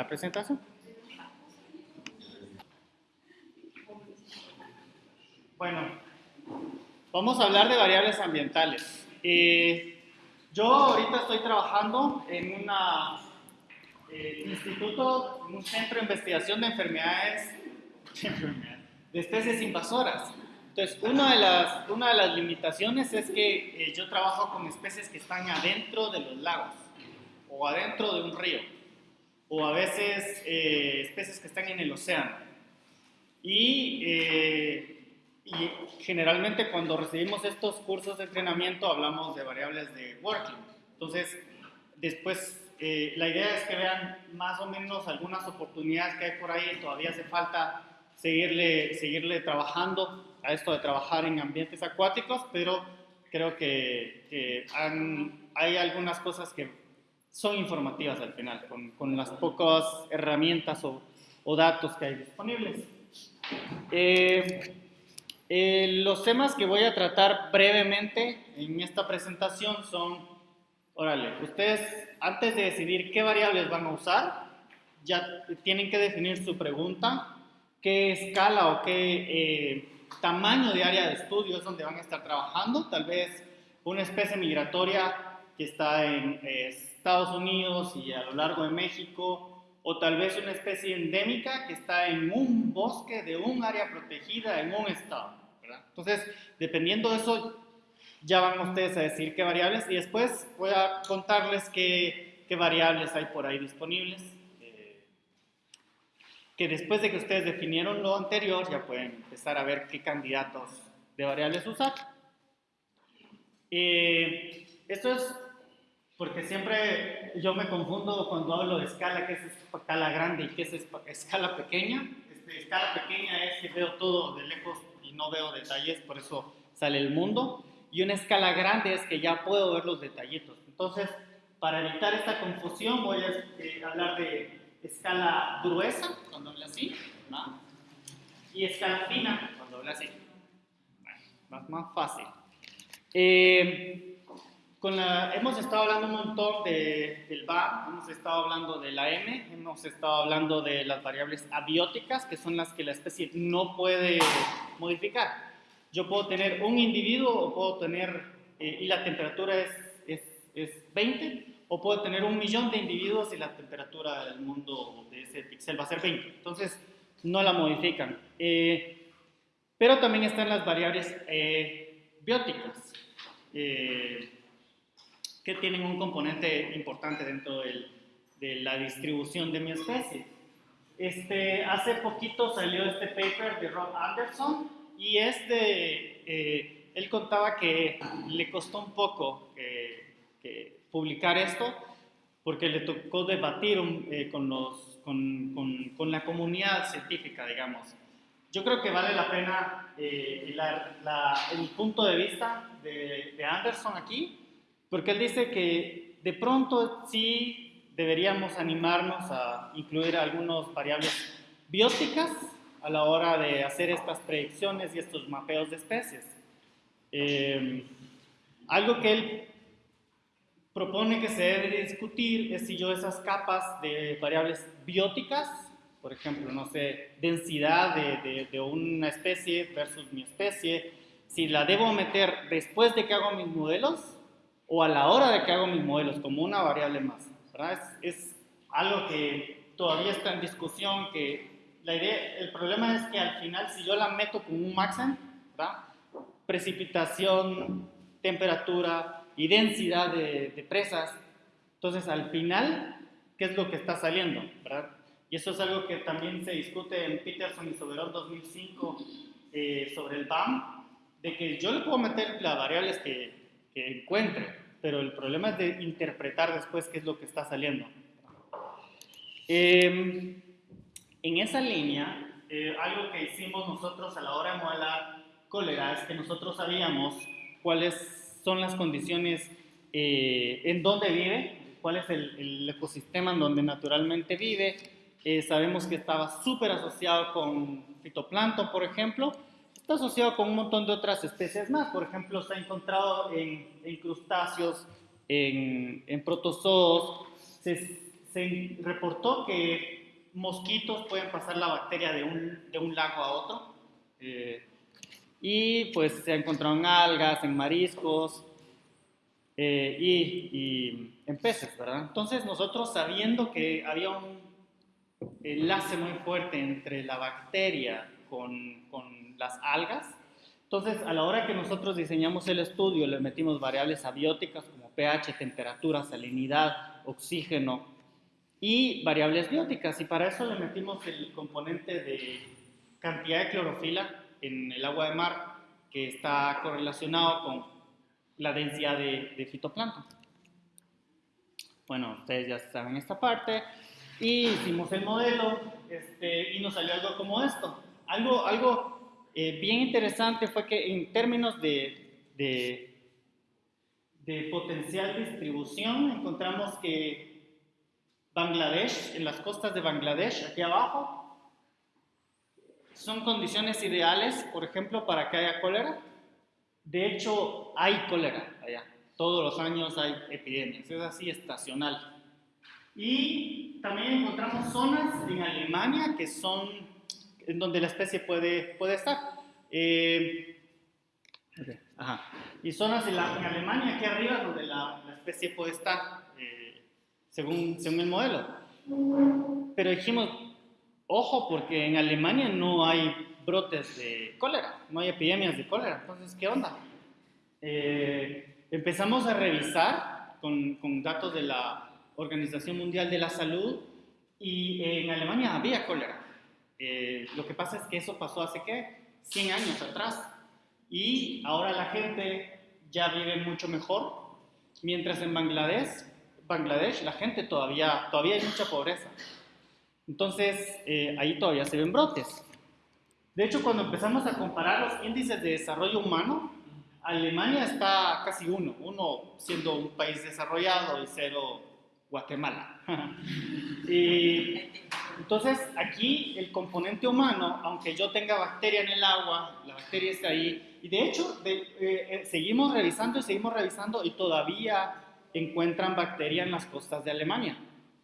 la presentación. Bueno, vamos a hablar de variables ambientales. Eh, yo ahorita estoy trabajando en un eh, instituto, un centro de investigación de enfermedades, de especies invasoras. Entonces, una de las, una de las limitaciones es que eh, yo trabajo con especies que están adentro de los lagos o adentro de un río o a veces especies que están en el océano. Y y generalmente cuando recibimos estos cursos de entrenamiento hablamos de variables de working. Entonces, después eh, la idea es que vean más o menos algunas oportunidades que hay por ahí. Todavía hace falta seguirle, seguirle trabajando a esto de trabajar en ambientes acuáticos, pero creo que, hay algunas cosas que son informativas al final, con, con las pocas herramientas o, o, datos que hay disponibles. Eh, eh, los temas que voy a tratar brevemente en esta presentación son, órale, ustedes antes de decidir qué variables van a usar, ya tienen que definir su pregunta, qué escala o qué eh, tamaño de área de estudio es donde van a estar trabajando, tal vez una especie migratoria que está en eh, Estados Unidos y a lo largo de México, o tal vez una especie endémica que está en un bosque de un área protegida en un estado. Entonces, dependiendo de eso, ya van ustedes a decir qué variables y después voy a contarles qué, qué variables hay por ahí disponibles. Eh, que después de que ustedes definieron lo anterior, ya pueden empezar a ver qué candidatos de variables usar. Eh, esto es porque siempre yo me confundo cuando hablo de escala, qué es escala grande y qué es escala pequeña. Este, escala pequeña es que veo todo de lejos no veo detalles, por eso sale el mundo. Y una escala grande es que ya puedo ver los detallitos. Entonces, para evitar esta confusión, voy a eh, hablar de escala gruesa, cuando habla así, y escala fina, cuando habla así. más, más fácil. Eh, con la, hemos estado hablando un montón de, del VAR, hemos estado hablando de la M, hemos estado hablando de las variables abióticas, que son las que la especie no puede modificar. Yo puedo tener un individuo o puedo tener, eh, y la temperatura es, es, es, 20, o puedo tener un millón de individuos y la temperatura del mundo de ese píxel va a ser 20. Entonces, no la modifican. Eh, pero también están las variables eh, bióticas que tienen un componente importante dentro de la distribución de mi especie. Este, hace poquito salió este paper de Rob Anderson y este, eh, él contaba que le costó un poco publicar esto porque le tocó debatir eh, con, los, con, con, la comunidad científica, digamos. Yo creo que vale la pena eh, el punto de vista de, de Anderson aquí, porque él dice que de pronto sí deberíamos animarnos a incluir algunas variables bióticas a la hora de hacer estas predicciones y estos mapeos de especies. Eh, algo que él propone que se debe discutir es si yo esas capas de variables bióticas, por ejemplo, no sé, densidad de, de una especie versus mi especie, si la debo meter después de que hago mis modelos o a la hora de que hago mis modelos como una variable más. Es, algo que todavía está en discusión, que la idea, el problema es que al final si yo la meto con un maxen, precipitación, temperatura y densidad de, presas, entonces al final, ¿qué es lo que está saliendo? Y eso es algo que también se discute en Peterson y Soberón 2005 eh, sobre el BAM, de que yo le puedo meter las variables que, que encuentre, pero el problema es de interpretar después qué es lo que está saliendo. Em, en esa línea, eh, algo que hicimos nosotros a la hora de modelar cólera es que nosotros sabíamos cuáles son las condiciones eh, en donde vive, cuál es el, ecosistema en donde naturalmente vive. Eh, sabemos que estaba súper asociado con fitoplancton, por ejemplo, Está asociado con un montón de otras especies más. Por ejemplo, se ha encontrado en, crustáceos, en, protozoos. Se, se reportó que mosquitos pueden pasar la bacteria de un, de un lago a otro. Eh, y pues se encontrado en algas, en mariscos eh, y, y, en peces, ¿verdad? Entonces nosotros sabiendo que había un enlace muy fuerte entre la bacteria con, con las algas, entonces a la hora que nosotros diseñamos el estudio le metimos variables abióticas como pH, temperatura, salinidad, oxígeno y variables bióticas y para eso le metimos el componente de cantidad de clorofila en el agua de mar que está correlacionado con la densidad de, fitoplancton. Bueno, ustedes ya saben esta parte. Y hicimos el modelo este, y nos salió algo como esto. Algo, algo eh, bien interesante fue que en términos de, de, de potencial distribución encontramos que Bangladesh, en las costas de Bangladesh, aquí abajo, son condiciones ideales, por ejemplo, para que haya cólera. De hecho, hay cólera allá. Todos los años hay epidemias. Es así estacional. Y también encontramos zonas en Alemania que son en donde la especie puede, puede estar. Eh, ajá. Y zonas en, la, en, Alemania aquí arriba donde la, la especie puede estar, eh, según, según el modelo. Pero dijimos, Ojo, porque en Alemania no hay brotes de cólera, no hay epidemias de cólera. Entonces, ¿qué onda? Eh, empezamos a revisar con, con, datos de la Organización Mundial de la Salud y en Alemania había cólera. Eh, lo que pasa es que eso pasó hace, ¿qué? 100 años atrás. Y ahora la gente ya vive mucho mejor, mientras en Bangladesh, Bangladesh la gente todavía, todavía hay mucha pobreza. Entonces, eh, ahí todavía se ven brotes. De hecho, cuando empezamos a comparar los índices de desarrollo humano, Alemania está casi uno, uno siendo un país desarrollado y cero Guatemala. y entonces aquí el componente humano, aunque yo tenga bacteria en el agua, la bacteria está ahí, y de hecho eh, eh, seguimos revisando y seguimos revisando y todavía encuentran bacteria en las costas de Alemania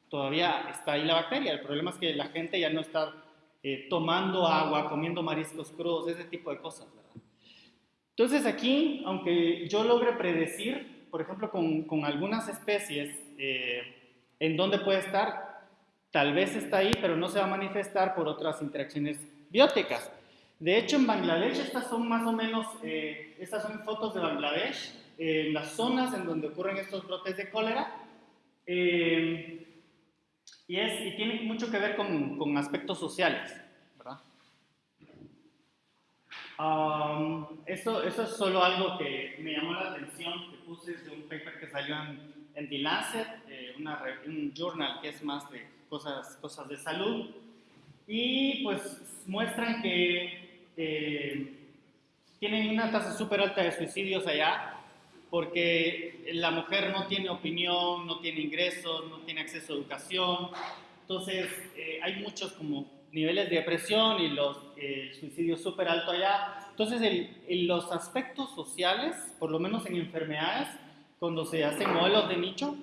todavía está ahí la bacteria. El problema es que la gente ya no está eh, tomando agua, comiendo mariscos crudos, ese tipo de cosas. Entonces aquí, aunque yo logre predecir, por ejemplo, con, con algunas especies, eh, en dónde puede estar, tal vez está ahí, pero no se va a manifestar por otras interacciones bióticas. De hecho, en Bangladesh, estas son más o menos, eh, estas son fotos de Bangladesh, en las zonas en donde ocurren estos brotes de cólera. Y, es, y tiene mucho que ver con, con aspectos sociales. Um, eso, eso es solo algo que me llamó la atención, que puse de un paper que salió en, en The Lancet, eh, una, un journal que es más de cosas, cosas de salud, y pues muestran que eh, tienen una tasa súper alta de suicidios allá, porque la mujer no tiene opinión, no tiene ingresos, no tiene acceso a educación. Entonces, eh, hay muchos como niveles de depresión y los eh, suicidios súper alto allá. Entonces, en los aspectos sociales, por lo menos en enfermedades, cuando se hacen modelos de nicho,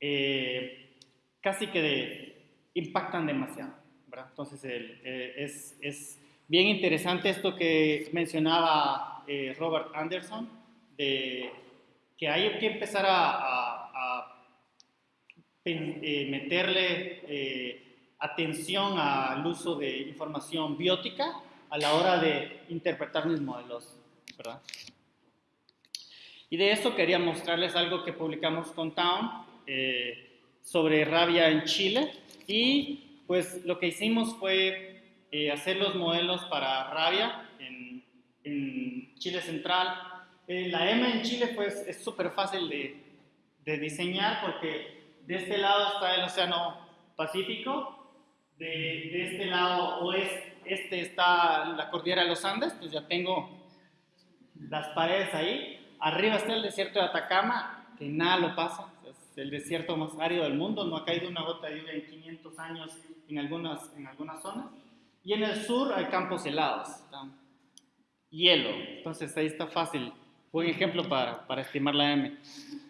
eh, casi que impactan demasiado. ¿verdad? Entonces, es, es, bien interesante esto que mencionaba Robert Anderson, de que hay que empezar a, eh, meterle eh, atención al uso de información biótica a la hora de interpretar mis modelos, ¿verdad? Y de eso quería mostrarles algo que publicamos con Town eh, sobre rabia en Chile y pues lo que hicimos fue hacer los modelos para rabia en, Chile Central, eh, la M en Chile pues es súper fácil de, diseñar porque de este lado está el Océano Pacífico, de, este lado oeste este está la cordillera de los Andes, pues ya tengo las paredes ahí. Arriba está el desierto de Atacama, que nada lo pasa, el desierto más árido del mundo, no ha caído una gota de lluvia en 500 años en algunas, en algunas zonas. Y en el sur hay campos helados, hielo, entonces ahí está fácil Buen ejemplo para, para estimar la M.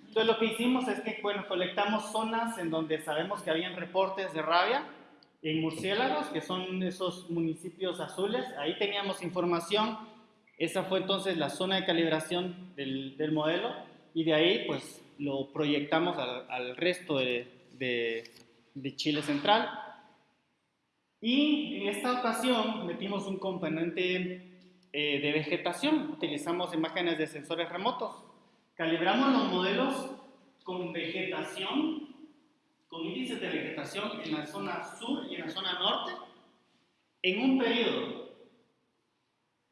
Entonces lo que hicimos es que, bueno, colectamos zonas en donde sabemos que habían reportes de rabia en murciélagos, que son esos municipios azules. Ahí teníamos información. Esa fue entonces la zona de calibración del, del modelo y de ahí pues lo proyectamos al, resto de Chile Central. Y en esta ocasión metimos un componente eh, de vegetación. Utilizamos imágenes de sensores remotos. Calibramos los modelos con vegetación, con índices de vegetación en la zona sur y en la zona norte, en un periodo.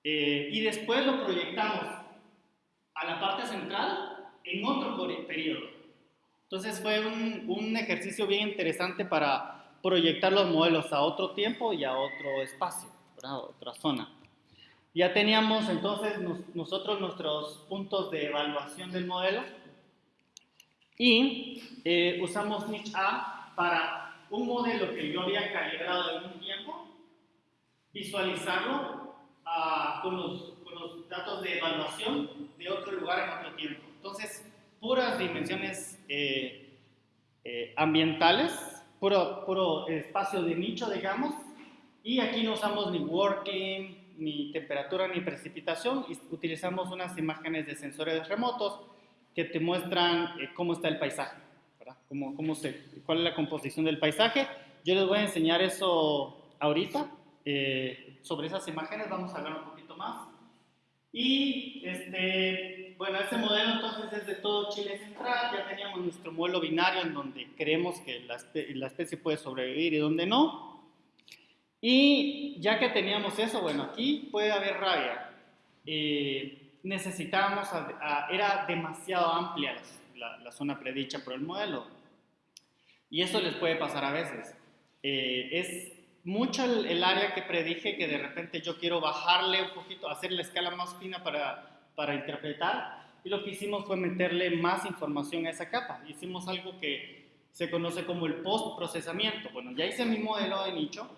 Eh, y después lo proyectamos a la parte central en otro periodo. Entonces fue un, un ejercicio bien interesante para proyectar los modelos a otro tiempo y a otro espacio, a otra zona. Ya teníamos entonces nosotros nuestros puntos de evaluación del modelo y eh, usamos niche A para un modelo que yo había calibrado en un tiempo, visualizarlo ah, con, los, con, los, datos de evaluación de otro lugar en otro tiempo. Entonces, puras dimensiones eh, eh, ambientales, puro, puro espacio de nicho, digamos, y aquí no usamos ni working, ni temperatura ni precipitación utilizamos unas imágenes de sensores remotos que te muestran eh, cómo está el paisaje, ¿verdad? Cómo, cómo se, cuál es la composición del paisaje. Yo les voy a enseñar eso ahorita. Eh, sobre esas imágenes vamos a hablar un poquito más. Y este, bueno, este modelo entonces es de todo Chile central. Ya teníamos nuestro modelo binario en donde creemos que la, la especie puede sobrevivir y donde no. Y ya que teníamos eso, bueno, aquí puede haber rabia. Eh, necesitábamos, era demasiado amplia la, zona predicha por el modelo. Y eso les puede pasar a veces. Eh, es mucho el, área que predije que de repente yo quiero bajarle un poquito, hacer la escala más fina para, para interpretar. Y lo que hicimos fue meterle más información a esa capa. Hicimos algo que se conoce como el post-procesamiento. Bueno, ya hice mi modelo de nicho,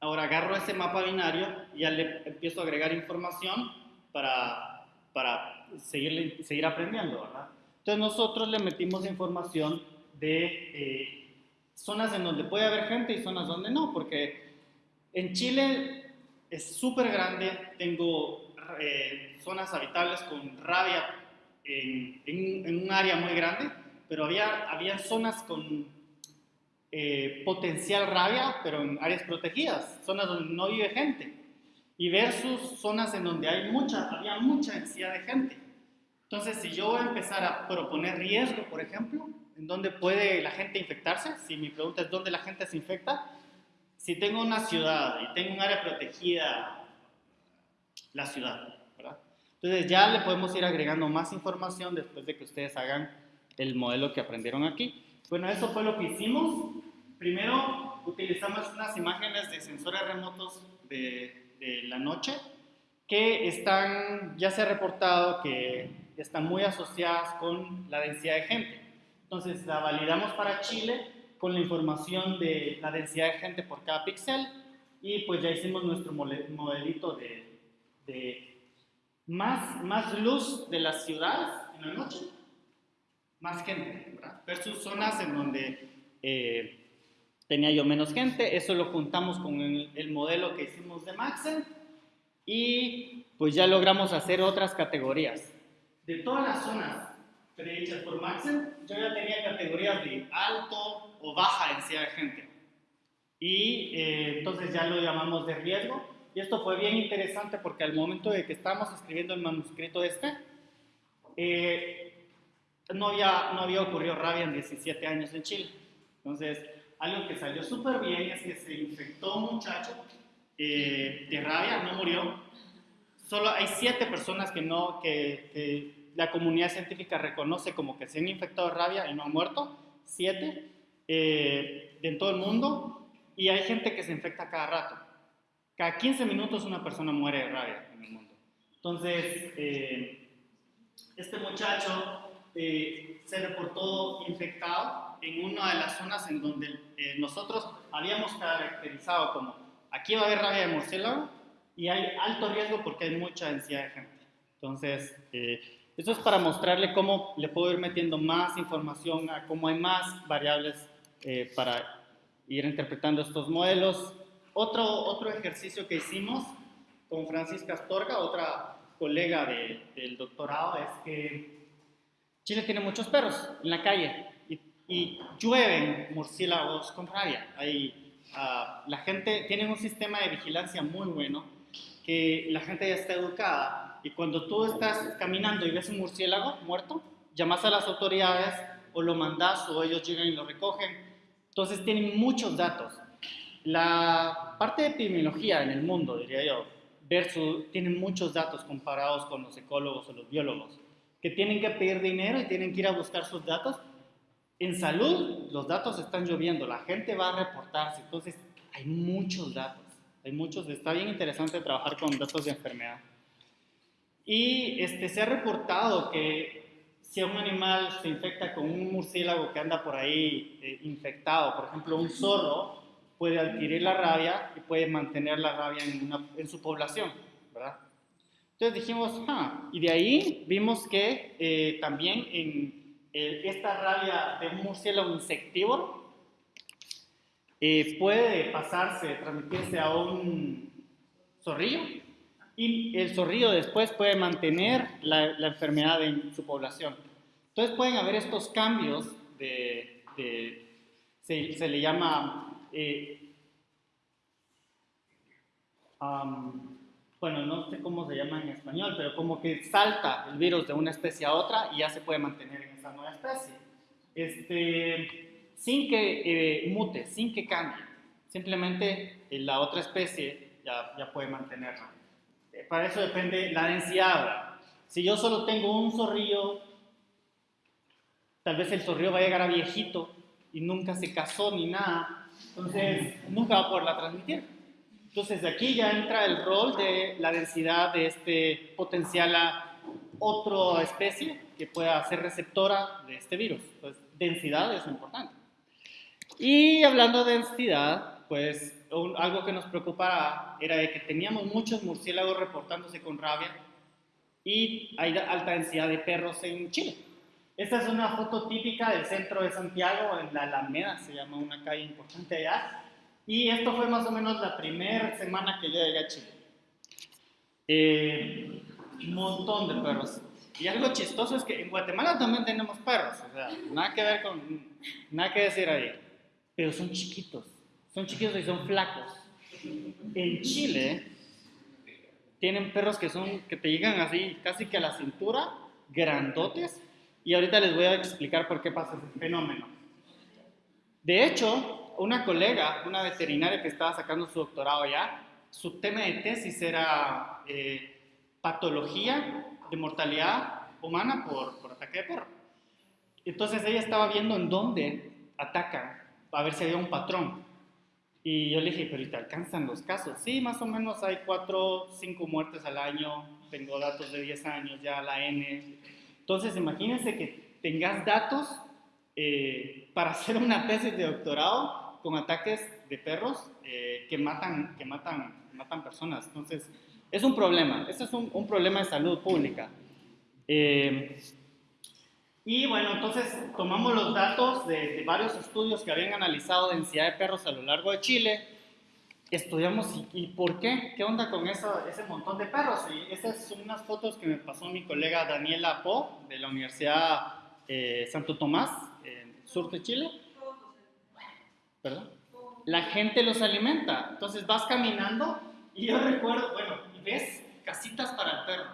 Ahora agarro ese mapa binario y ya le empiezo a agregar información para, para seguir, seguir aprendiendo, ¿verdad? Entonces nosotros le metimos información de eh, zonas en donde puede haber gente y zonas donde no, porque en Chile es súper grande, tengo eh, zonas habitables con rabia en, en, un área muy grande, pero había, había zonas con eh, potencial rabia, pero en áreas protegidas, zonas donde no vive gente, y versus zonas en donde hay mucha, había mucha densidad de gente. Entonces, si yo voy a empezar a proponer riesgo, por ejemplo, en donde puede la gente infectarse, si mi pregunta es dónde la gente se infecta, si tengo una ciudad y tengo un área protegida, la ciudad. Entonces ya le podemos ir agregando más información después de que ustedes hagan el modelo que aprendieron aquí. Bueno, eso fue lo que hicimos. Primero utilizamos unas imágenes de sensores remotos de, de la noche que están, ya se ha reportado que están muy asociadas con la densidad de gente. Entonces la validamos para Chile con la información de la densidad de gente por cada píxel y pues ya hicimos nuestro modelito de, más, más luz de las ciudades en la noche más gente, ¿verdad? Versus zonas en donde eh, tenía yo menos gente, eso lo juntamos con el, modelo que hicimos de Maxen y pues ya logramos hacer otras categorías. De todas las zonas predichas por Maxen, yo ya tenía categorías de alto o baja densidad de gente. Y eh, entonces ya lo llamamos de riesgo. Y esto fue bien interesante porque al momento de que estábamos escribiendo el manuscrito este, eh, no había, no había ocurrido rabia en 17 años en Chile. Entonces, algo que salió súper bien es que se infectó un muchacho eh, de rabia, no murió. Solo hay siete personas que, no, que, la comunidad científica reconoce como que se han infectado de rabia y no han muerto. Siete eh, en todo el mundo. Y hay gente que se infecta cada rato. Cada 15 minutos una persona muere de rabia en el mundo. Entonces, eh, este muchacho eh, se reportó infectado en una de las zonas en donde eh, nosotros habíamos caracterizado como aquí va a haber rabia de murciélago y hay alto riesgo porque hay mucha densidad de gente. Entonces, eh, Esto es para mostrarle cómo le puedo ir metiendo más información, a cómo hay más variables eh, para ir interpretando estos modelos. Otro, otro ejercicio que hicimos con Francisca Astorga, otra colega del doctorado, es que Chile tiene muchos perros en la calle y, y llueven murciélagos con rabia. Hay, ah, la gente tiene un sistema de vigilancia muy bueno, que la gente ya está educada y cuando tú estás caminando y ves un murciélago muerto, llamas a las autoridades o lo mandas o ellos llegan y lo recogen. Entonces tienen muchos datos. La parte de epidemiología en el mundo, diría yo, versus, tienen muchos datos comparados con los ecólogos o los biólogos, que tienen que pedir dinero y tienen que ir a buscar sus datos. En salud, los datos están lloviendo, la gente va a reportarse, entonces hay muchos datos, hay muchos, está bien interesante trabajar con datos de enfermedad. Y este, se ha reportado que si un animal se infecta con un murciélago que anda por ahí eh, infectado, por ejemplo un zorro, puede adquirir la rabia y puede mantener la rabia en, su población, ¿verdad? Entonces dijimos, ah, y de ahí vimos que eh, también en eh, esta rabia de un murciélago insectívoro eh, puede pasarse, transmitirse a un zorrillo y el zorrillo después puede mantener la, enfermedad en su población. Entonces pueden haber estos cambios de se, se le llama eh, bueno, no sé cómo se llama en español, pero como que salta el virus de una especie a otra y ya se puede mantener en esa nueva especie. Este, sin que eh, mute, sin que cambie. Simplemente eh, la otra especie ya, ya puede mantenerla. para eso depende la densidad. Si yo solo tengo un zorrillo, tal vez el zorrillo va a llegar a viejito y nunca se casó ni nada, entonces, nunca va a poderla transmitir. Entonces, de aquí ya entra el rol de la densidad de este potencial a otra especie que pueda ser receptora de este virus. Entonces, densidad es importante. Y hablando de densidad, pues algo que nos preocupaba era de que teníamos muchos murciélagos reportándose con rabia y hay alta densidad de perros en Chile. Esta es una foto típica del centro de Santiago, en la Alameda, se llama una calle importante allá. Y esto fue más o menos la primera semana que yo llegué a Chile. Eh, un montón de perros. Y algo chistoso es que en Guatemala también tenemos perros, o sea, nada que ver con, nada que decir ahí. Pero son chiquitos, son chiquitos y son flacos. En Chile tienen perros que son, que te llegan así, casi que a la cintura, grandotes, y ahorita les voy a explicar por qué pasa ese fenómeno. De hecho, una colega, una veterinaria que estaba sacando su doctorado ya, su tema de tesis era eh, patología de mortalidad humana por, por ataque de perro. Entonces ella estaba viendo en dónde atacan, a ver si había un patrón. Y yo le dije, pero ¿y te alcanzan los casos? Sí, más o menos hay 4, 5 muertes al año, tengo datos de 10 años ya, la N, entonces, imagínense que tengas datos eh, para hacer una tesis de doctorado con ataques de perros eh, que, matan, que matan, matan personas. Entonces, es un problema. Este es un, problema de salud pública. Eh, y bueno, entonces tomamos los datos de, de, varios estudios que habían analizado densidad de perros a lo largo de Chile estudiamos y, por qué, qué onda con eso, ese montón de perros. Y esas son unas fotos que me pasó mi colega Daniela Po de la Universidad eh, Santo Tomás, en sur de Chile. ¿Perdón? La gente los alimenta. Entonces vas caminando y yo recuerdo, bueno, ves casitas para el perro,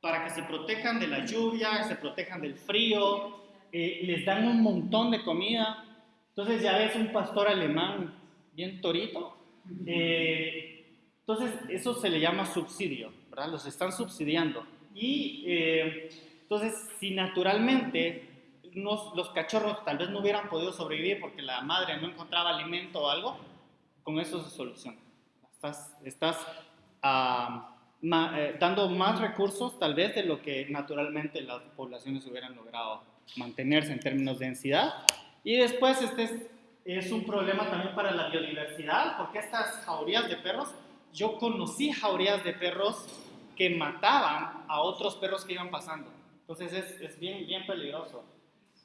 para que se protejan de la lluvia, se protejan del frío, eh, les dan un montón de comida. Entonces ya ves un pastor alemán bien torito eh, entonces, eso se le llama subsidio, ¿verdad? Los están subsidiando. Y eh, entonces, si naturalmente los cachorros tal vez no hubieran podido sobrevivir porque la madre no encontraba alimento o algo, con eso se soluciona. Estás, estás ah, eh, dando más recursos tal vez de lo que naturalmente las poblaciones hubieran logrado mantenerse en términos de densidad. Y después este es un problema también para la biodiversidad, porque estas jaurías de perros, yo conocí jaurías de perros que mataban a otros perros que iban pasando. Entonces es, es bien, bien peligroso.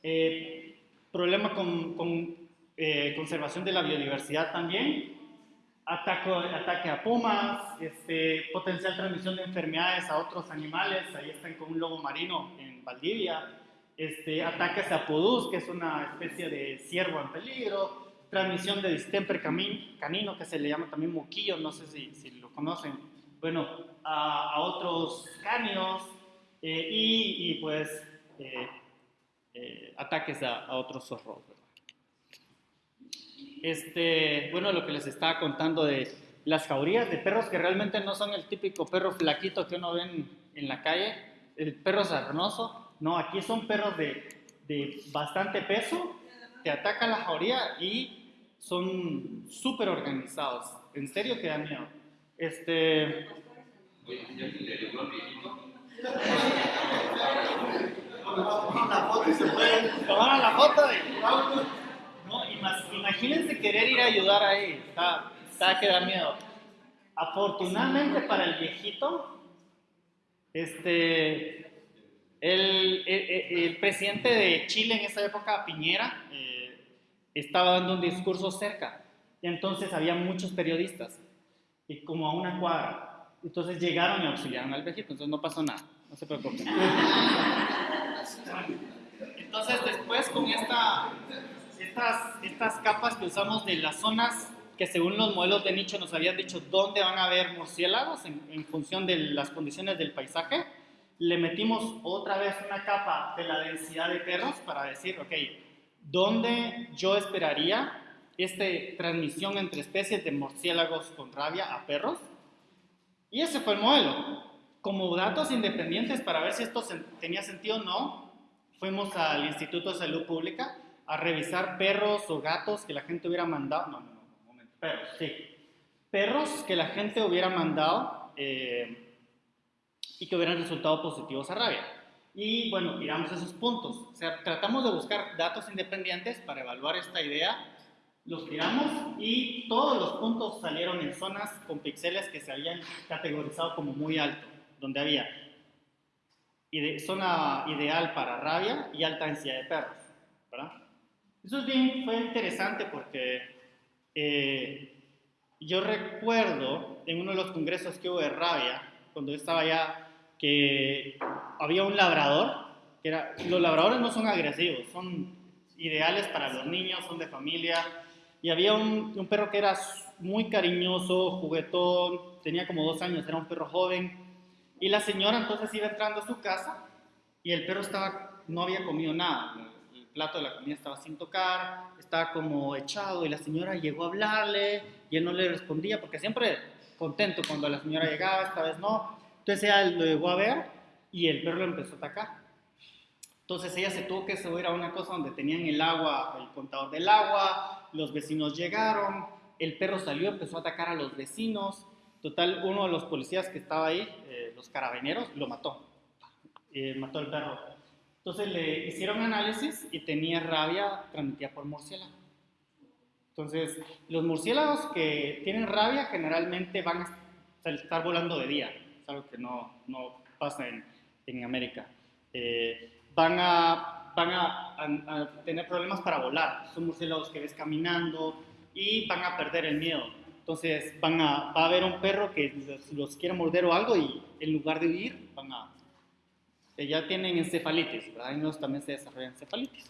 Eh, problema con, con eh, conservación de la biodiversidad también. Ataque, ataque a pumas, este, potencial transmisión de enfermedades a otros animales. Ahí están con un lobo marino en Valdivia. Este, ataques a pudús, que es una especie de ciervo en peligro. Transmisión de distemper canino, que se le llama también moquillo, no sé si, lo conocen. Bueno, a, otros cánidos eh, y, pues eh, eh, ataques a, a, otros zorros. Este, bueno, lo que les estaba contando de las jaurías de perros que realmente no son el típico perro flaquito que uno ve en, en la calle, el perro sarnoso, no, aquí son perros de, de bastante peso, te atacan la jauría y son súper organizados, en serio que dan miedo. Este... Tomaron la foto de... No, imagínense querer ir a ayudar ahí. Está, está que da miedo. Afortunadamente para el viejito, este, el, presidente de Chile en esa época, Piñera, eh, estaba dando un discurso cerca. Y entonces había muchos periodistas, y como a una cuadra. Entonces llegaron y auxiliaron al viejito, entonces no pasó nada, no se preocupen. Entonces después con esta, estas, capas que usamos de las zonas que según los modelos de nicho nos habían dicho dónde van a haber murciélagos en función de las condiciones del paisaje, le metimos otra vez una capa de la densidad de perros para decir, ok, ¿dónde yo esperaría esta transmisión entre especies de murciélagos con rabia a perros? Y ese fue el modelo. Como datos independientes para ver si esto tenía sentido o no, fuimos al Instituto de Salud Pública a revisar perros o gatos que la gente hubiera mandado, no, no, no, un momento, perros, sí, perros que la gente hubiera mandado eh, y que hubieran resultado positivos a rabia. Y bueno, tiramos esos puntos. O sea, tratamos de buscar datos independientes para evaluar esta idea. Los tiramos y todos los puntos salieron en zonas con píxeles que se habían categorizado como muy alto, donde había ide zona ideal para rabia y alta densidad de perros. ¿verdad? Eso es bien, fue interesante porque eh, yo recuerdo en uno de los congresos que hubo de rabia, cuando yo estaba allá que había un labrador, que era, los labradores no son agresivos, son ideales para los niños, son de familia, y había un, un perro que era muy cariñoso, juguetón, tenía como dos años, era un perro joven, y la señora entonces iba entrando a su casa y el perro estaba, no había comido nada, el plato de la comida estaba sin tocar, estaba como echado y la señora llegó a hablarle y él no le respondía porque siempre contento cuando la señora llegaba, esta vez no, entonces ella lo llegó a ver y el perro lo empezó a atacar. Entonces ella se tuvo que subir a una cosa donde tenían el agua, el contador del agua, los vecinos llegaron, el perro salió, empezó a atacar a los vecinos. Total, uno de los policías que estaba ahí, eh, los carabineros, lo mató. Eh, mató al perro. Entonces le hicieron análisis y tenía rabia transmitida por murciélago. Entonces, los murciélagos que tienen rabia generalmente van a estar volando de día algo que no, no pasa en, en América. Eh, van, a, van a, a, a, tener problemas para volar. Son murciélagos que ves caminando y van a perder el miedo. Entonces van a, va a haber un perro que los, los quiere morder o algo y en lugar de huir van a... Ya tienen encefalitis, ¿verdad? En también se desarrolla encefalitis.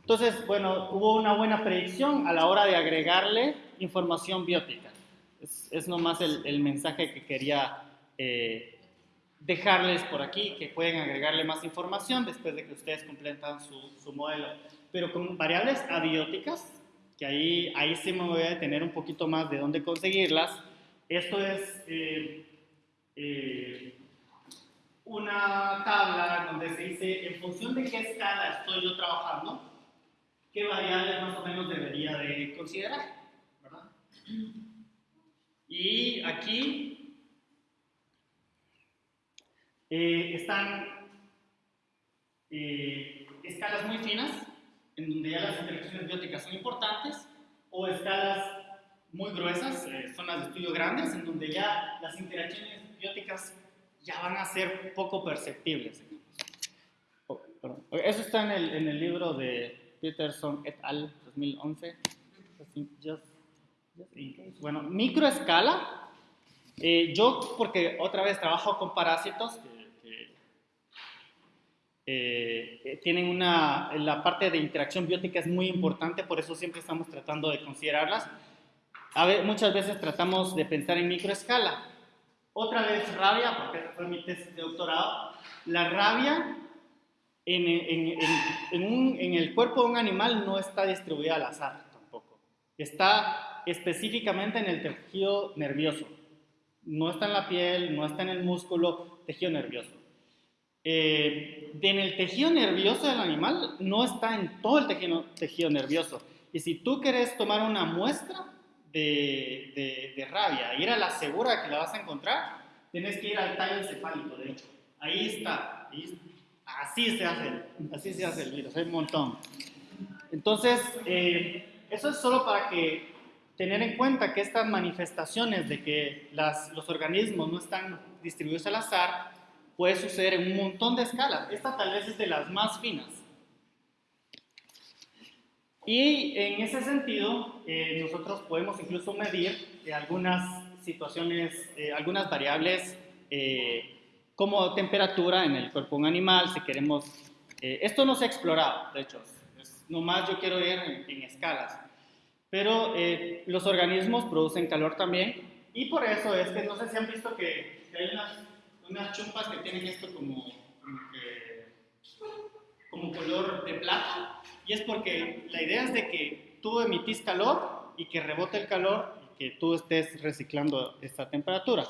Entonces, bueno, hubo una buena predicción a la hora de agregarle información biótica. Es, es nomás el, el mensaje que quería eh, dejarles por aquí que pueden agregarle más información después de que ustedes completan su, su modelo. Pero con variables abióticas, que ahí, ahí sí me voy a detener un poquito más de dónde conseguirlas. Esto es eh, eh, una tabla donde se dice en función de qué escala estoy yo trabajando, qué variables más o menos debería de considerar. ¿verdad? Y aquí eh, están eh, escalas muy finas, en donde ya las interacciones bióticas son importantes, o escalas muy gruesas, eh, zonas de estudio grandes, en donde ya las interacciones bióticas ya van a ser poco perceptibles. Eso está en el, en el libro de Peterson et al. 2011. Bueno, microescala. Eh, yo, porque otra vez trabajo con parásitos que, eh, tienen una. La parte de interacción biótica es muy importante, por eso siempre estamos tratando de considerarlas. A ver, muchas veces tratamos de pensar en microescala. Otra vez rabia, porque fue mi tesis de doctorado. La rabia en, en, el cuerpo de un animal no está distribuida al azar tampoco. Está específicamente en el tejido nervioso. No está en la piel, no está en el músculo, tejido nervioso. Eh, en el tejido nervioso del animal no está en todo el tejido, nervioso. Y si tú quieres tomar una muestra de, de, rabia, ir a la segura que la vas a encontrar, tienes que ir al tallo encefálico, de hecho. Ahí está. Así se hace, así se hace el virus, hay un montón. Entonces, eh, eso es solo para que tener en cuenta que estas manifestaciones de que los organismos no están distribuidos al azar puede suceder en un montón de escalas. Esta tal vez es de las más finas. Y en ese sentido, eh, nosotros podemos incluso medir algunas situaciones, eh, algunas variables como temperatura en el cuerpo de un animal, si queremos... Eh, esto no se ha explorado, de hecho, es, nomás yo quiero ir en, escalas. Pero eh, los organismos producen calor también y por eso es que no sé si han visto que, hay unas, unas, chumpas que tienen esto como, como, color de plata y es porque la idea es de que tú emitís calor y que rebote el calor y que tú estés reciclando esta temperatura.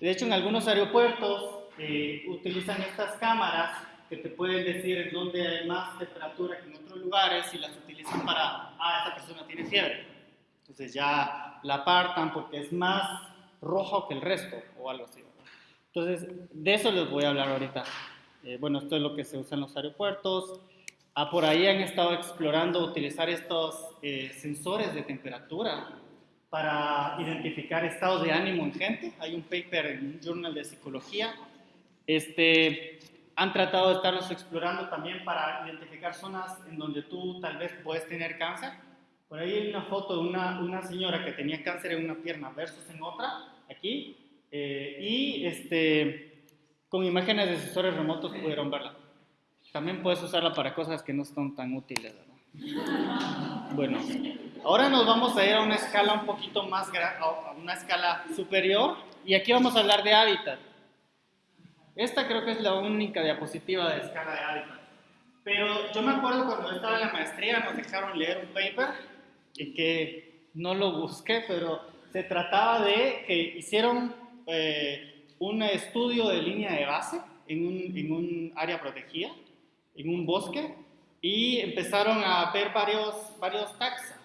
De hecho, en algunos aeropuertos eh, utilizan estas cámaras que te pueden decir en dónde hay más temperatura que en otros lugares y las utilizan para, ah, esta persona tiene fiebre. Entonces ya la apartan porque es más rojo que el resto o algo así. Entonces, de eso les voy a hablar ahorita. Eh, bueno, esto es lo que se usa en los aeropuertos. Ah, por ahí han estado explorando utilizar estos eh, sensores de temperatura para identificar estados de ánimo en gente. Hay un paper en un journal de psicología. Este, han tratado de estarlos explorando también para identificar zonas en donde tú tal vez puedes tener cáncer. Por ahí hay una foto de una, una señora que tenía cáncer en una pierna versus en otra, aquí, eh, y este, con imágenes de sensores remotos pudieron verla. También puedes usarla para cosas que no son tan útiles. Bueno, ahora nos vamos a ir a una escala un poquito más grande, a una escala superior, y aquí vamos a hablar de hábitat. Esta creo que es la única diapositiva de escala de hábitat. Pero yo me acuerdo cuando estaba en la maestría nos dejaron leer un paper y que no lo busqué, pero se trataba de que hicieron eh, un estudio de línea de base en un, en un área protegida, en un bosque, y empezaron a ver varios, varios taxa.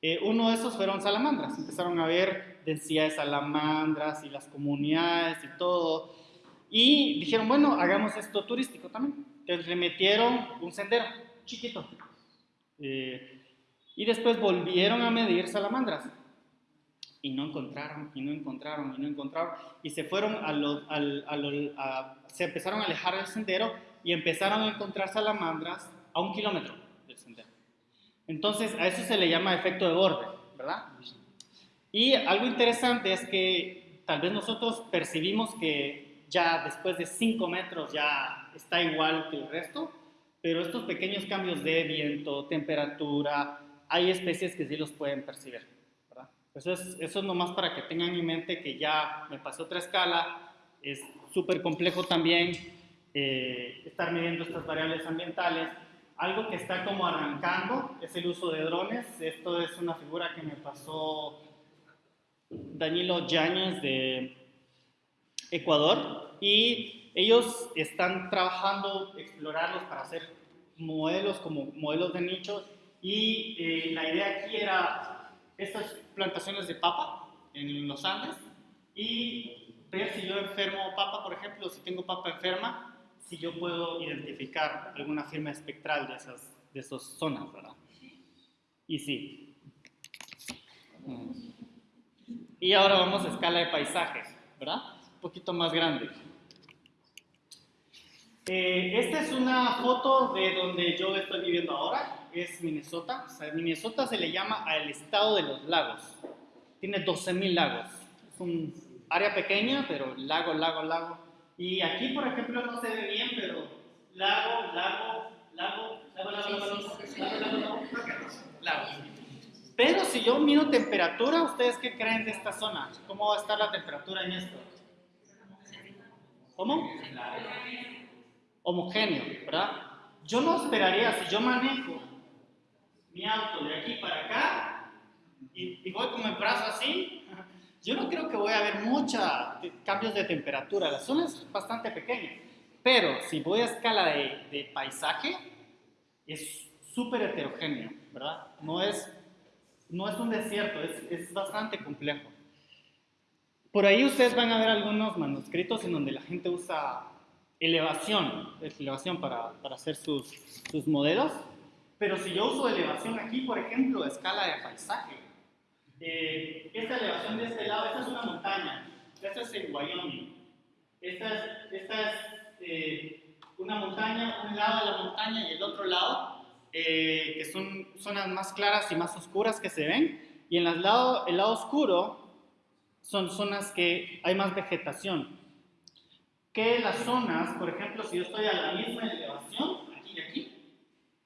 Eh, uno de esos fueron salamandras. Empezaron a ver densidad de salamandras y las comunidades y todo. Y dijeron, bueno, hagamos esto turístico también. Entonces le metieron un sendero chiquito. Eh, y después volvieron a medir salamandras. Y no encontraron, y no encontraron, y no encontraron. Y se fueron a los, se empezaron a alejar del sendero y empezaron a encontrar salamandras a un kilómetro del sendero. Entonces, a eso se le llama efecto de borde, ¿verdad? Y algo interesante es que tal vez nosotros percibimos que ya después de 5 metros ya está igual que el resto, pero estos pequeños cambios de viento, temperatura, hay especies que sí los pueden percibir. Eso es, eso es nomás para que tengan en mente que ya me pasó otra escala, es súper complejo también eh, estar midiendo estas variables ambientales, algo que está como arrancando es el uso de drones. Esto es una figura que me pasó Danilo Yáñez de Ecuador. Y ellos están trabajando, explorarlos para hacer modelos como modelos de nichos. Y eh, la idea aquí era estas plantaciones de papa en los Andes y ver si yo enfermo papa, por ejemplo, si tengo papa enferma, si yo puedo identificar alguna firma espectral de esas, de esas zonas, ¿verdad? Y sí. Mm. Y ahora vamos a escala de paisajes, ¿verdad? Un poquito más grande. Eh, esta es una foto de donde yo estoy viviendo ahora, es Minnesota. O sea, Minnesota se le llama al estado de los lagos. Tiene 12.000 lagos. Es un área pequeña, pero lago, lago, lago. Y aquí, por ejemplo, no se ve bien, pero lago, lago, lago, lago, lago, lago, lago, lago, lago, lago. Pero si yo mido temperatura, ¿ustedes qué creen de esta zona? ¿Cómo va a estar la temperatura en esto? ¿Cómo? Homogéneo, ¿verdad? Yo no esperaría, si yo manejo mi auto de aquí para acá y, voy con el brazo así, yo no creo que voy a ver muchos cambios de temperatura. La zona es bastante pequeña. Pero si voy a escala de, de paisaje, es súper heterogéneo, ¿verdad? No es, no es un desierto, es, es bastante complejo. Por ahí ustedes van a ver algunos manuscritos en donde la gente usa elevación, elevación para, para hacer sus, sus modelos. Pero si yo uso elevación aquí, por ejemplo, escala de paisaje, eh, esta elevación de este lado, esta es una montaña, esta es en Wyoming. Esta es, eh, una montaña, un lado de la montaña y el otro lado, eh, que son zonas más claras y más oscuras que se ven. Y en el lado, el lado oscuro son zonas que hay más vegetación. Que las zonas, por ejemplo, si yo estoy a la misma elevación, aquí y aquí,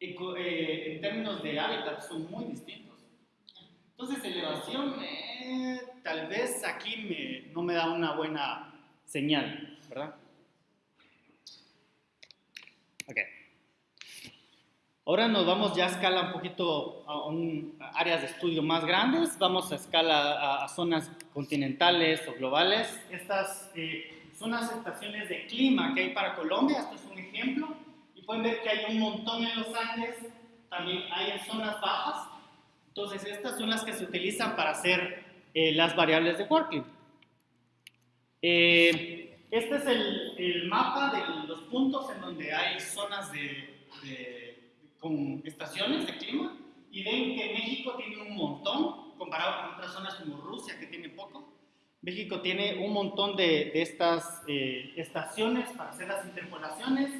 en términos de hábitat son muy distintos. Entonces, elevación, eh, tal vez aquí me, no me da una buena señal, ¿verdad? Ok. Ahora nos vamos ya a escala un poquito a, un, a áreas de estudio más grandes. Vamos a escala a, a zonas continentales o globales. Estas eh, son las estaciones de clima que hay para Colombia. Esto es un ejemplo. Y pueden ver que hay un montón en los Andes. También hay en zonas bajas. Entonces, estas son las que se utilizan para hacer eh, las variables de working. Eh, este es el, el, mapa de los puntos en donde hay zonas de, de, con estaciones de clima y ven que México tiene un montón comparado con otras zonas como Rusia que tiene poco. México tiene un montón de, estas eh, estaciones para hacer las interpolaciones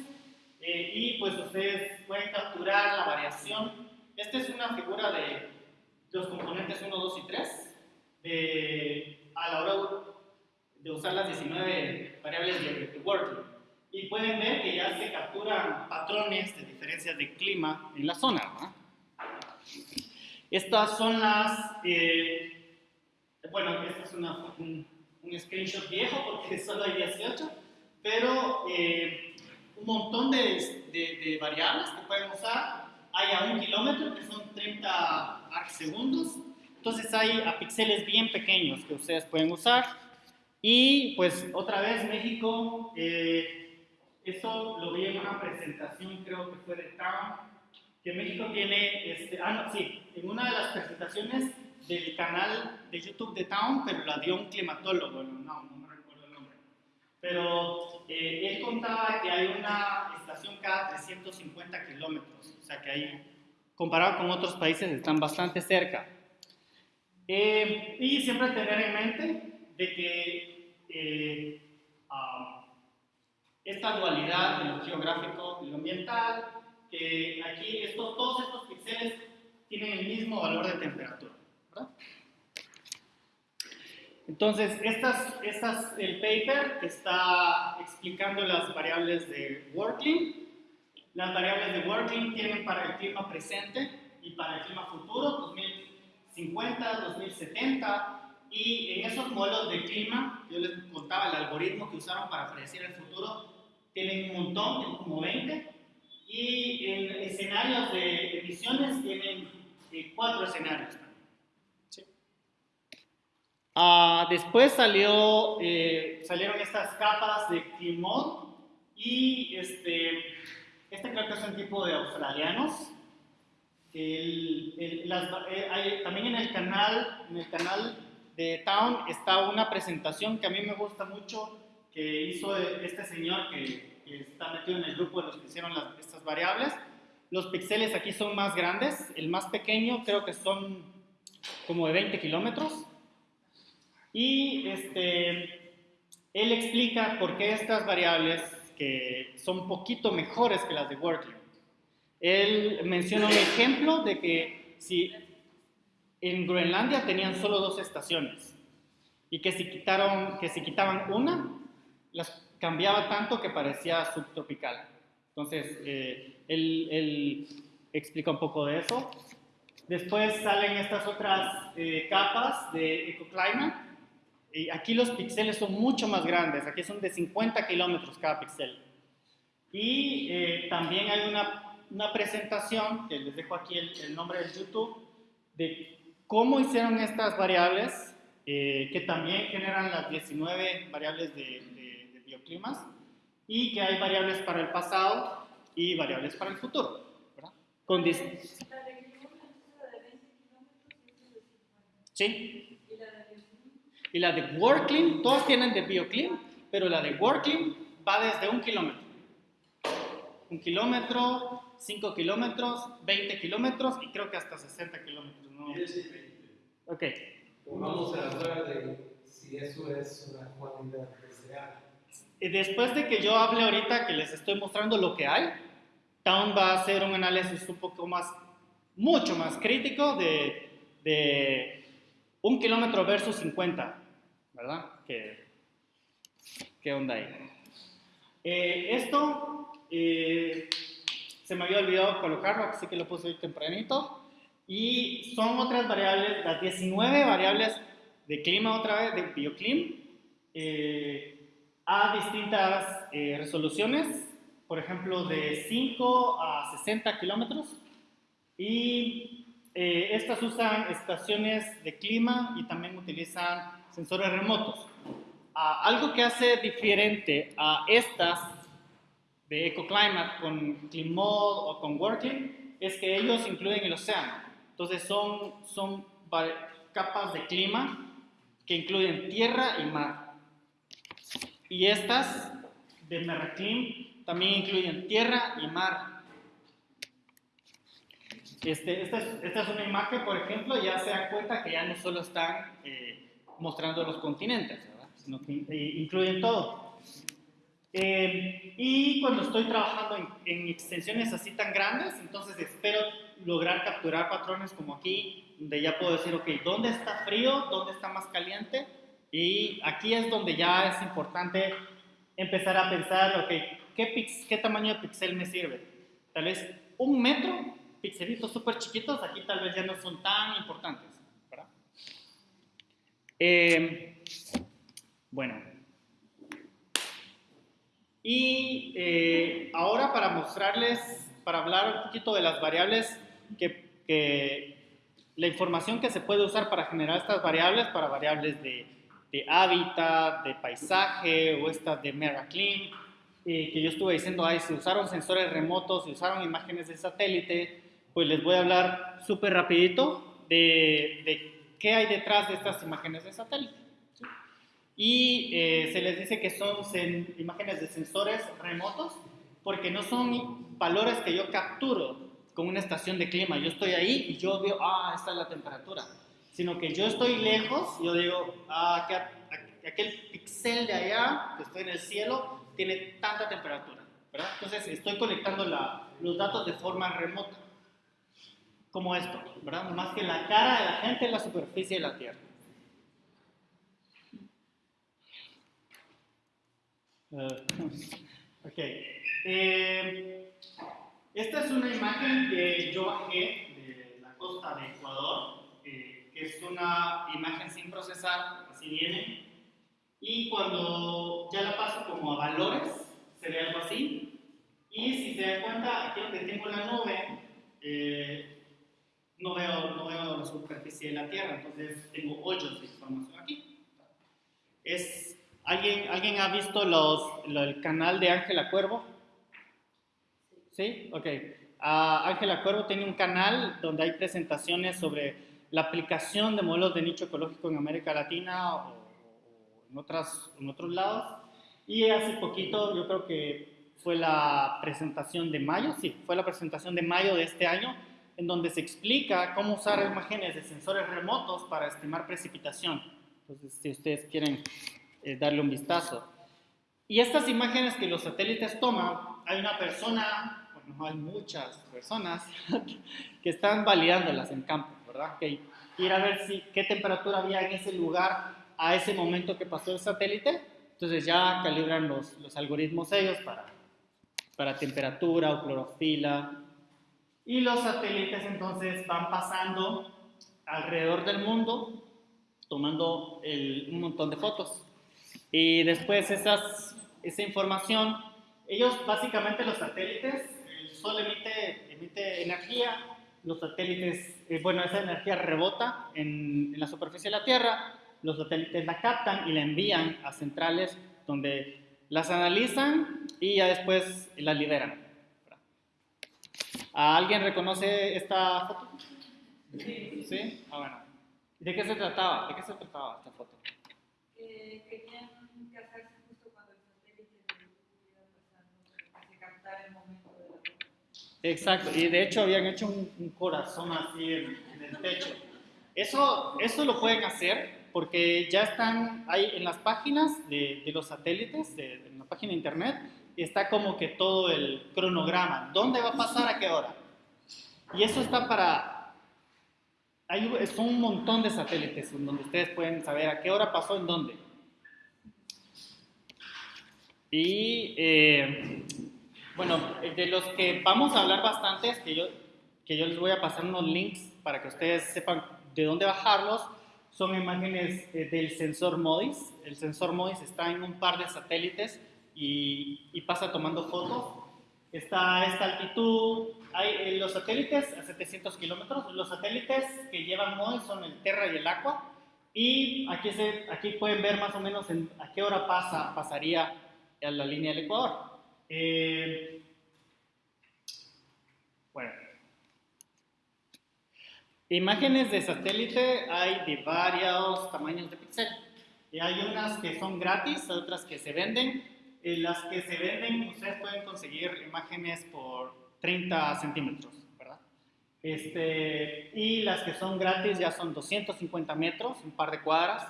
eh, y pues ustedes pueden capturar la variación. Esta es una figura de, los componentes 1, 2 y 3 de, a la hora de usar las 19 variables de, de working. Y pueden ver que ya se capturan patrones de diferencias de clima en la zona. Estas son las, eh, bueno, este es una, un, un, screenshot viejo porque solo hay 18, pero eh, un montón de, de, de variables que pueden usar. Hay a un kilómetro, que son 30 segundos. Entonces hay a píxeles bien pequeños que ustedes pueden usar. Y pues otra vez México, eh, eso lo vi en una presentación, creo que fue de Town, que México tiene, este, ah, no, sí, en una de las presentaciones del canal de YouTube de Town, pero la dio un climatólogo, no, no me recuerdo el nombre. Pero eh, él contaba que hay una estación cada 350 kilómetros, o sea que hay comparado con otros países, están bastante cerca. Eh, y siempre tener en mente de que eh, um, esta dualidad de lo geográfico y lo ambiental, que aquí estos, todos estos píxeles tienen el mismo valor de temperatura. Entonces, estas, estas, el paper está explicando las variables de Working. Las variables de working tienen para el clima presente y para el clima futuro, 2050, 2070, y en esos modelos de clima, yo les contaba el algoritmo que usaron para predecir el futuro, tienen un montón, tienen como 20, y en escenarios de emisiones tienen eh, cuatro escenarios. Uh, después salió, eh, salieron estas capas de Climod y este, este creo que es un tipo de australianos. El, el, las, eh, hay, también en el canal, en el canal de Town está una presentación que a mí me gusta mucho que hizo este señor que, que está metido en el grupo de los que hicieron las, estas variables. Los píxeles aquí son más grandes, el más pequeño creo que son como de 20 kilómetros. Y este, él explica por qué estas variables que son poquito mejores que las de Workling. Él menciona un ejemplo de que si en Groenlandia tenían solo dos estaciones y que si, quitaron, que si quitaban una, las cambiaba tanto que parecía subtropical. Entonces, eh, él, él, explica un poco de eso. Después salen estas otras eh, capas de ecoclimate. Y aquí los píxeles son mucho más grandes, aquí son de 50 kilómetros cada píxel. Y eh, también hay una, una, presentación, que les dejo aquí el, el nombre del YouTube, de cómo hicieron estas variables, eh, que también generan las 19 variables de, de, de, bioclimas, y que hay variables para el pasado y variables para el futuro. ¿verdad? Con ¿Sí? Y la de Worklim, todos tienen de Bioclim, pero la de Worklim va desde un kilómetro. Un kilómetro, 5 kilómetros, 20 kilómetros y creo que hasta 60 kilómetros. ¿no? Ok. Vamos a hablar de si eso es una cualidad real. Después de que yo hable ahorita que les estoy mostrando lo que hay, Town va a hacer un análisis un poco más, mucho más crítico de, de un kilómetro versus 50, ¿verdad? ¿Qué, qué onda ahí? Eh, esto eh, se me había olvidado colocarlo, así que lo puse hoy tempranito. Y son otras variables, las 19 variables de clima otra vez, de bioclim, eh, a distintas eh, resoluciones, por ejemplo, de 5 a 60 kilómetros. Y eh, estas usan estaciones de clima y también utilizan sensores remotos. Ah, algo que hace diferente a estas de EcoClimate con ClimMod o con Working es que ellos incluyen el océano. Entonces son, son capas de clima que incluyen tierra y mar. Y estas de Merclim también incluyen tierra y mar. Este, esta, es, esta, es, una imagen, por ejemplo, ya se dan cuenta que ya no solo están eh, mostrando los continentes, ¿verdad? sino que eh, incluyen todo. Eh, y cuando estoy trabajando en, en, extensiones así tan grandes, entonces espero lograr capturar patrones como aquí, donde ya puedo decir, ok, ¿dónde está frío? ¿Dónde está más caliente? Y aquí es donde ya es importante empezar a pensar, ok, ¿qué, pix, qué tamaño de píxel me sirve? Tal vez un metro pixelitos súper chiquitos, aquí tal vez ya no son tan importantes. Eh, bueno. Y eh, ahora para mostrarles, para hablar un poquito de las variables que, la información que se puede usar para generar estas variables, para variables de, hábitat, de paisaje o estas de Meraclean, eh, que yo estuve diciendo, ay, se usaron sensores remotos, se usaron imágenes de satélite, pues les voy a hablar súper rapidito de, qué hay detrás de estas imágenes de satélite. ¿sí? Y eh, se les dice que son imágenes de sensores remotos porque no son valores que yo capturo con una estación de clima. Yo estoy ahí y yo veo, ah, esta es la temperatura. Sino que yo estoy lejos, yo digo, ah, aquel, aquel píxel de allá, que estoy en el cielo, tiene tanta temperatura. ¿verdad? Entonces estoy colectando la, los datos de forma remota como esto, ¿verdad? Más que la cara de la gente en la superficie de la Tierra. Uh, ok. Eh, esta es una imagen que yo bajé de la costa de Ecuador, eh, es una imagen sin procesar, así viene. Y cuando ya la paso como a valores, se ve algo así. Y si se dan cuenta, aquí donde tengo la nube, eh, no veo, no veo la superficie de la Tierra, entonces tengo hoyos de información aquí. Es, ¿alguien, ¿Alguien ha visto los, lo, el canal de Ángela Cuervo? ¿Sí? Ok. Uh, Ángela Cuervo tiene un canal donde hay presentaciones sobre la aplicación de modelos de nicho ecológico en América Latina o, o en, otras, en otros lados. Y hace poquito, yo creo que fue la presentación de mayo, sí, fue la presentación de mayo de este año, en donde se explica cómo usar imágenes de sensores remotos para estimar precipitación. Entonces, si ustedes quieren eh, darle un vistazo. Y estas imágenes que los satélites toman, hay una persona, bueno, hay muchas personas que están validándolas en campo, ¿verdad? Que ir a ver si, qué temperatura había en ese lugar a ese momento que pasó el satélite. Entonces ya calibran los, los algoritmos ellos para, para temperatura o clorofila. Y los satélites entonces van pasando alrededor del mundo tomando el, un montón de fotos. Y después esas, esa información, ellos básicamente los satélites, el Sol emite, emite energía, los satélites, eh, bueno, esa energía rebota en, en, la superficie de la Tierra, los satélites la captan y la envían a centrales donde las analizan y ya después la liberan. ¿A ¿Alguien reconoce esta foto? Sí. ¿Sí? Ah, bueno. ¿De qué se trataba? ¿De qué se trataba esta foto? Eh, querían casarse justo cuando el satélite estuviera pasando, que se captara el momento de la boda. Exacto, y de hecho habían hecho un, un corazón así en, en, el techo. Eso, eso lo pueden hacer porque ya están ahí en las páginas de, de los satélites, de, en la página de internet, está como que todo el cronograma, dónde va a pasar, a qué hora. Y eso está para hay, son un montón de satélites donde ustedes pueden saber a qué hora pasó en dónde. Y eh, bueno, de los que vamos a hablar bastante es que yo, que yo les voy a pasar unos links para que ustedes sepan de dónde bajarlos. Son imágenes eh, del sensor MODIS. El sensor MODIS está en un par de satélites y, y pasa tomando fotos está a esta altitud. Hay eh, los satélites a 700 kilómetros. Los satélites que llevan hoy son el Terra y el Aqua. Y aquí, se, aquí pueden ver más o menos en, a qué hora pasa, pasaría a la línea del Ecuador. Eh, bueno. Imágenes de satélite hay de varios tamaños de píxel. Y hay unas que son gratis, otras que se venden. En las que se venden, ustedes pueden conseguir imágenes por 30 centímetros, ¿verdad? Este, y las que son gratis ya son 250 metros, un par de cuadras,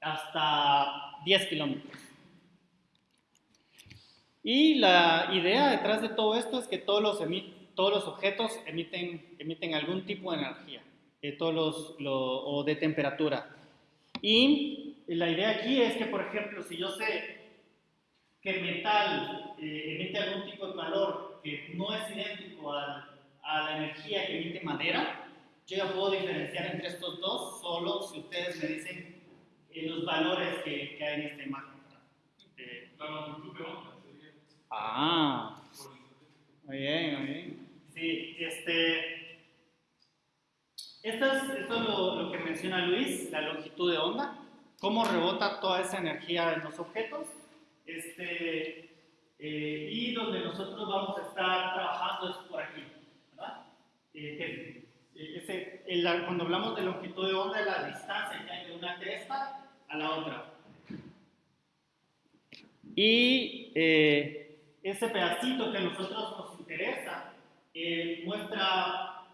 hasta 10 kilómetros. Y la idea detrás de todo esto es que todos los, todos los objetos emiten, emiten algún tipo de energía, eh, todos los, lo, o de temperatura. Y la idea aquí es que, por ejemplo, si yo sé que el metal eh, emite algún tipo de calor que no es idéntico a, a, la energía que emite madera, yo ya puedo diferenciar entre estos dos solo si ustedes me dicen eh, los valores que, que, hay en esta imagen. Eh, la longitud de onda sería. Ah, muy bien, muy bien. Sí, este, esto es, esto es lo, lo que menciona Luis, la longitud de onda, cómo rebota toda esa energía en los objetos este, eh, y donde nosotros vamos a estar trabajando es por aquí. Eh, el, cuando hablamos de longitud de onda, es la distancia que hay de una cresta a la otra. Y eh, ese pedacito que a nosotros nos interesa eh, muestra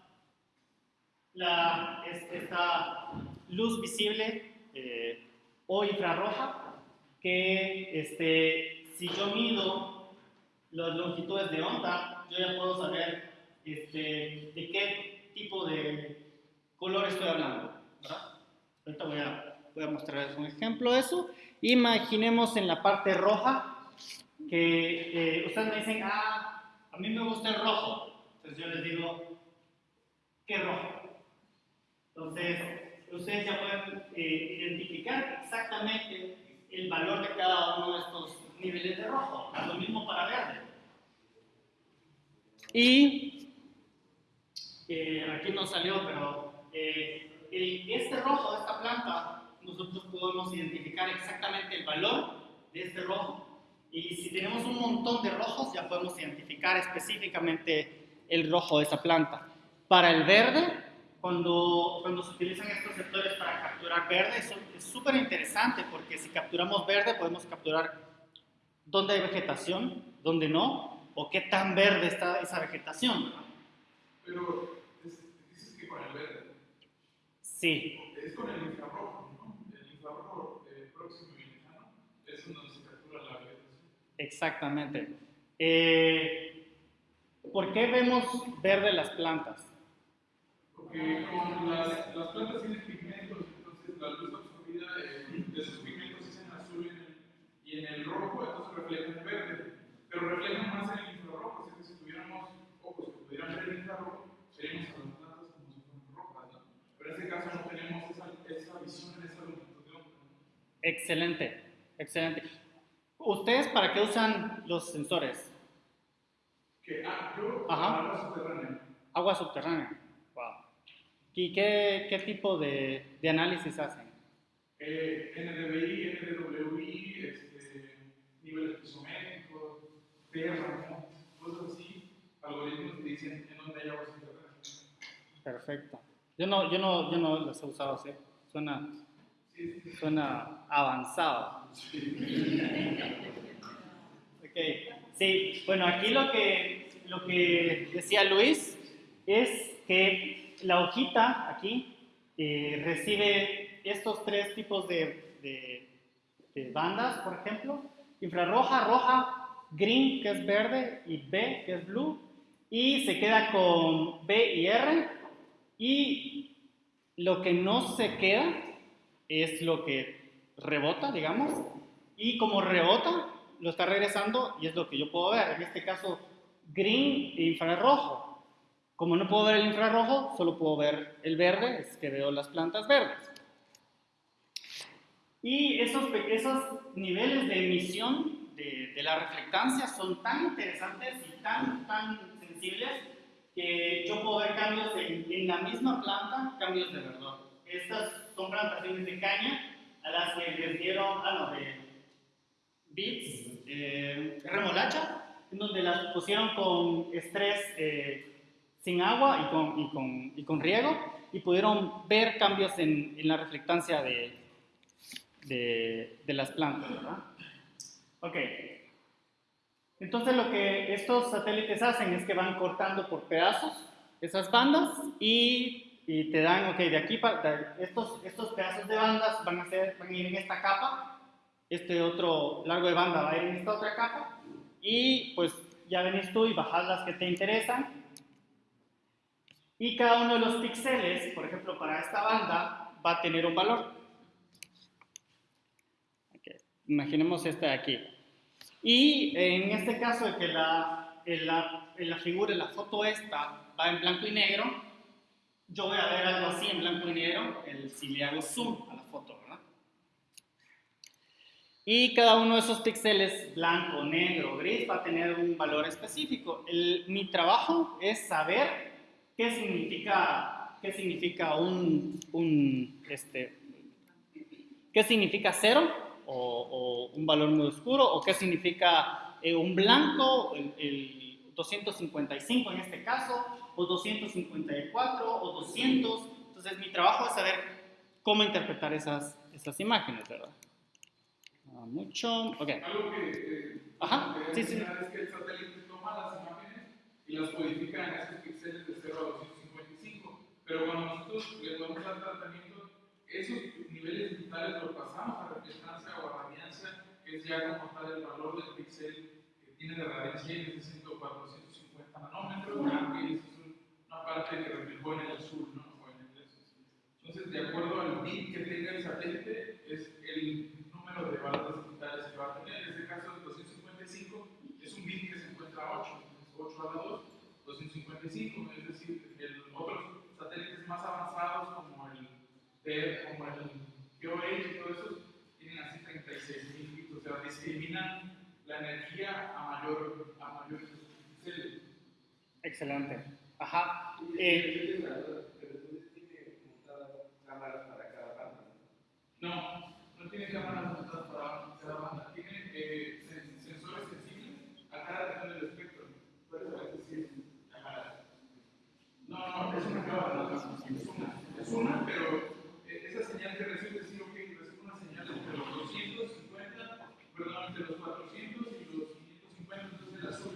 la, esta luz visible eh, o infrarroja que este, si yo mido las longitudes de onda, yo ya puedo saber este, de qué tipo de color estoy hablando. ¿verdad? Ahorita voy a, voy a mostrarles un ejemplo de eso. Imaginemos en la parte roja que eh, ustedes me dicen, ah, a mí me gusta el rojo. Entonces yo les digo, ¿qué rojo? Entonces, ustedes ya pueden eh, identificar exactamente el valor de cada uno de estos niveles de rojo. Lo mismo para verde. Y eh, aquí no salió, pero eh, el, este rojo, esta planta, nosotros podemos identificar exactamente el valor de este rojo. Y si tenemos un montón de rojos, ya podemos identificar específicamente el rojo de esa planta. Para el verde, cuando, cuando se utilizan estos sectores para capturar verde, eso es súper interesante porque si capturamos verde podemos capturar dónde hay vegetación, dónde no, o qué tan verde está esa vegetación. Pero dices que con el verde. Sí. Es con el infrarrojo, ¿no? El infrarrojo eh, próximo y lejano es donde se captura la vegetación. Exactamente. Eh, ¿Por qué vemos verde las plantas? Porque con las, las plantas tienen pigmentos, entonces la luz absorbida eh, de esos pigmentos es en azul y en el, rojo, entonces refleja en verde. Pero reflejan más en el infrarrojo, así que si tuviéramos ojos que pudieran ver el infrarrojo, veríamos a las plantas como si fueran rojas, ¿no? Pero en este caso no tenemos esa, esa visión en esa longitud de onda. Excelente, excelente. ¿Ustedes para qué usan los sensores? Que, ah, yo, Ajá. agua subterránea. Agua subterránea. ¿Y qué, qué tipo de, de análisis hacen? Eh, NDVI, NDWI, este, niveles pisométricos, tierra, cosas así, algoritmos que dicen en dónde hay agua. Perfecto. Yo no, yo no, yo no los he usado así. Suena, suena avanzado. Ok. Sí, bueno, aquí lo que, lo que decía Luis es que la hojita aquí eh, recibe estos tres tipos de, de- bandas, por ejemplo, infrarroja, roja, green, que es verde, y B, que es blue, y se queda con B y R, y lo que no se queda es lo que rebota, digamos, y como rebota, lo está regresando y es lo que yo puedo ver. En este caso, green e infrarrojo. Como no puedo ver el infrarrojo, solo puedo ver el verde, es que veo las plantas verdes. Y esos, esos niveles de emisión de, de la reflectancia son tan interesantes y tan, tan sensibles que yo puedo ver cambios en, en la misma planta, cambios de verdor. Estas son plantaciones de caña a las que les dieron, ah, no, de beets, eh, remolacha, en donde las pusieron con estrés eh, sin agua y con, y, con, y con riego y pudieron ver cambios en, en la reflectancia de, de, de las plantas, ¿verdad? Ok. Entonces lo que estos satélites hacen es que van cortando por pedazos esas bandas y, y te dan, ok, de aquí para estos, estos pedazos de bandas van a, ser, van a ir en esta capa, este otro largo de banda va a ir en esta otra capa y pues ya venís tú y bajas las que te interesan y cada uno de los píxeles, por ejemplo, para esta banda va a tener un valor. Imaginemos esta de aquí. Y en este caso, de que la, en la, figura, en la foto esta, va en blanco y negro, yo voy a ver algo así en blanco y negro el, si le hago zoom a la foto, ¿verdad? Y cada uno de esos píxeles, blanco, negro, gris, va a tener un valor específico. Mi trabajo es saber qué significa, qué significa un, un, este, qué significa cero o, o un valor muy oscuro o qué significa eh, un blanco, el, el 255 en este caso, o 254 o 200. Entonces mi trabajo es saber cómo interpretar esas, esas imágenes, ¿verdad? Ah, mucho, ok. Algo que, eh, Ajá, sí, sí. es que el satélite toma las imágenes y las codifica en esos píxeles de 0 a 255. Pero cuando nosotros le vamos a dar tratamiento, esos niveles digitales los pasamos a reflectancia o a radiancia, que es ya como tal el valor del píxel que tiene de radiancia ese 100 o 450 nanómetros, que es una parte que reflejó en el azul, ¿no? En el. Entonces, de acuerdo al bit que tenga el satélite, es el número de valores digitales que va a tener. En este caso, el 255 es un bit que se encuentra a 8, es 8 a la 2, 255, es decir, el, otros satélites más avanzados como el TED, como el GeoH y todo eso, tienen así 36.000 bits, o sea, discriminan la energía a mayor, a mayores píxeles. Excelente. Ajá. Eh, No, no tiene cámaras montadas para cada banda, tiene eh, sen- sensores sensibles a cada región del espectro. Por eso es decir, cámara. No, es una cámara, es una, es una, pero eh, esa señal que recibe, sí, ok, recibe una señal entre los 250, perdón, entre los 400 y los 550, entonces el azul,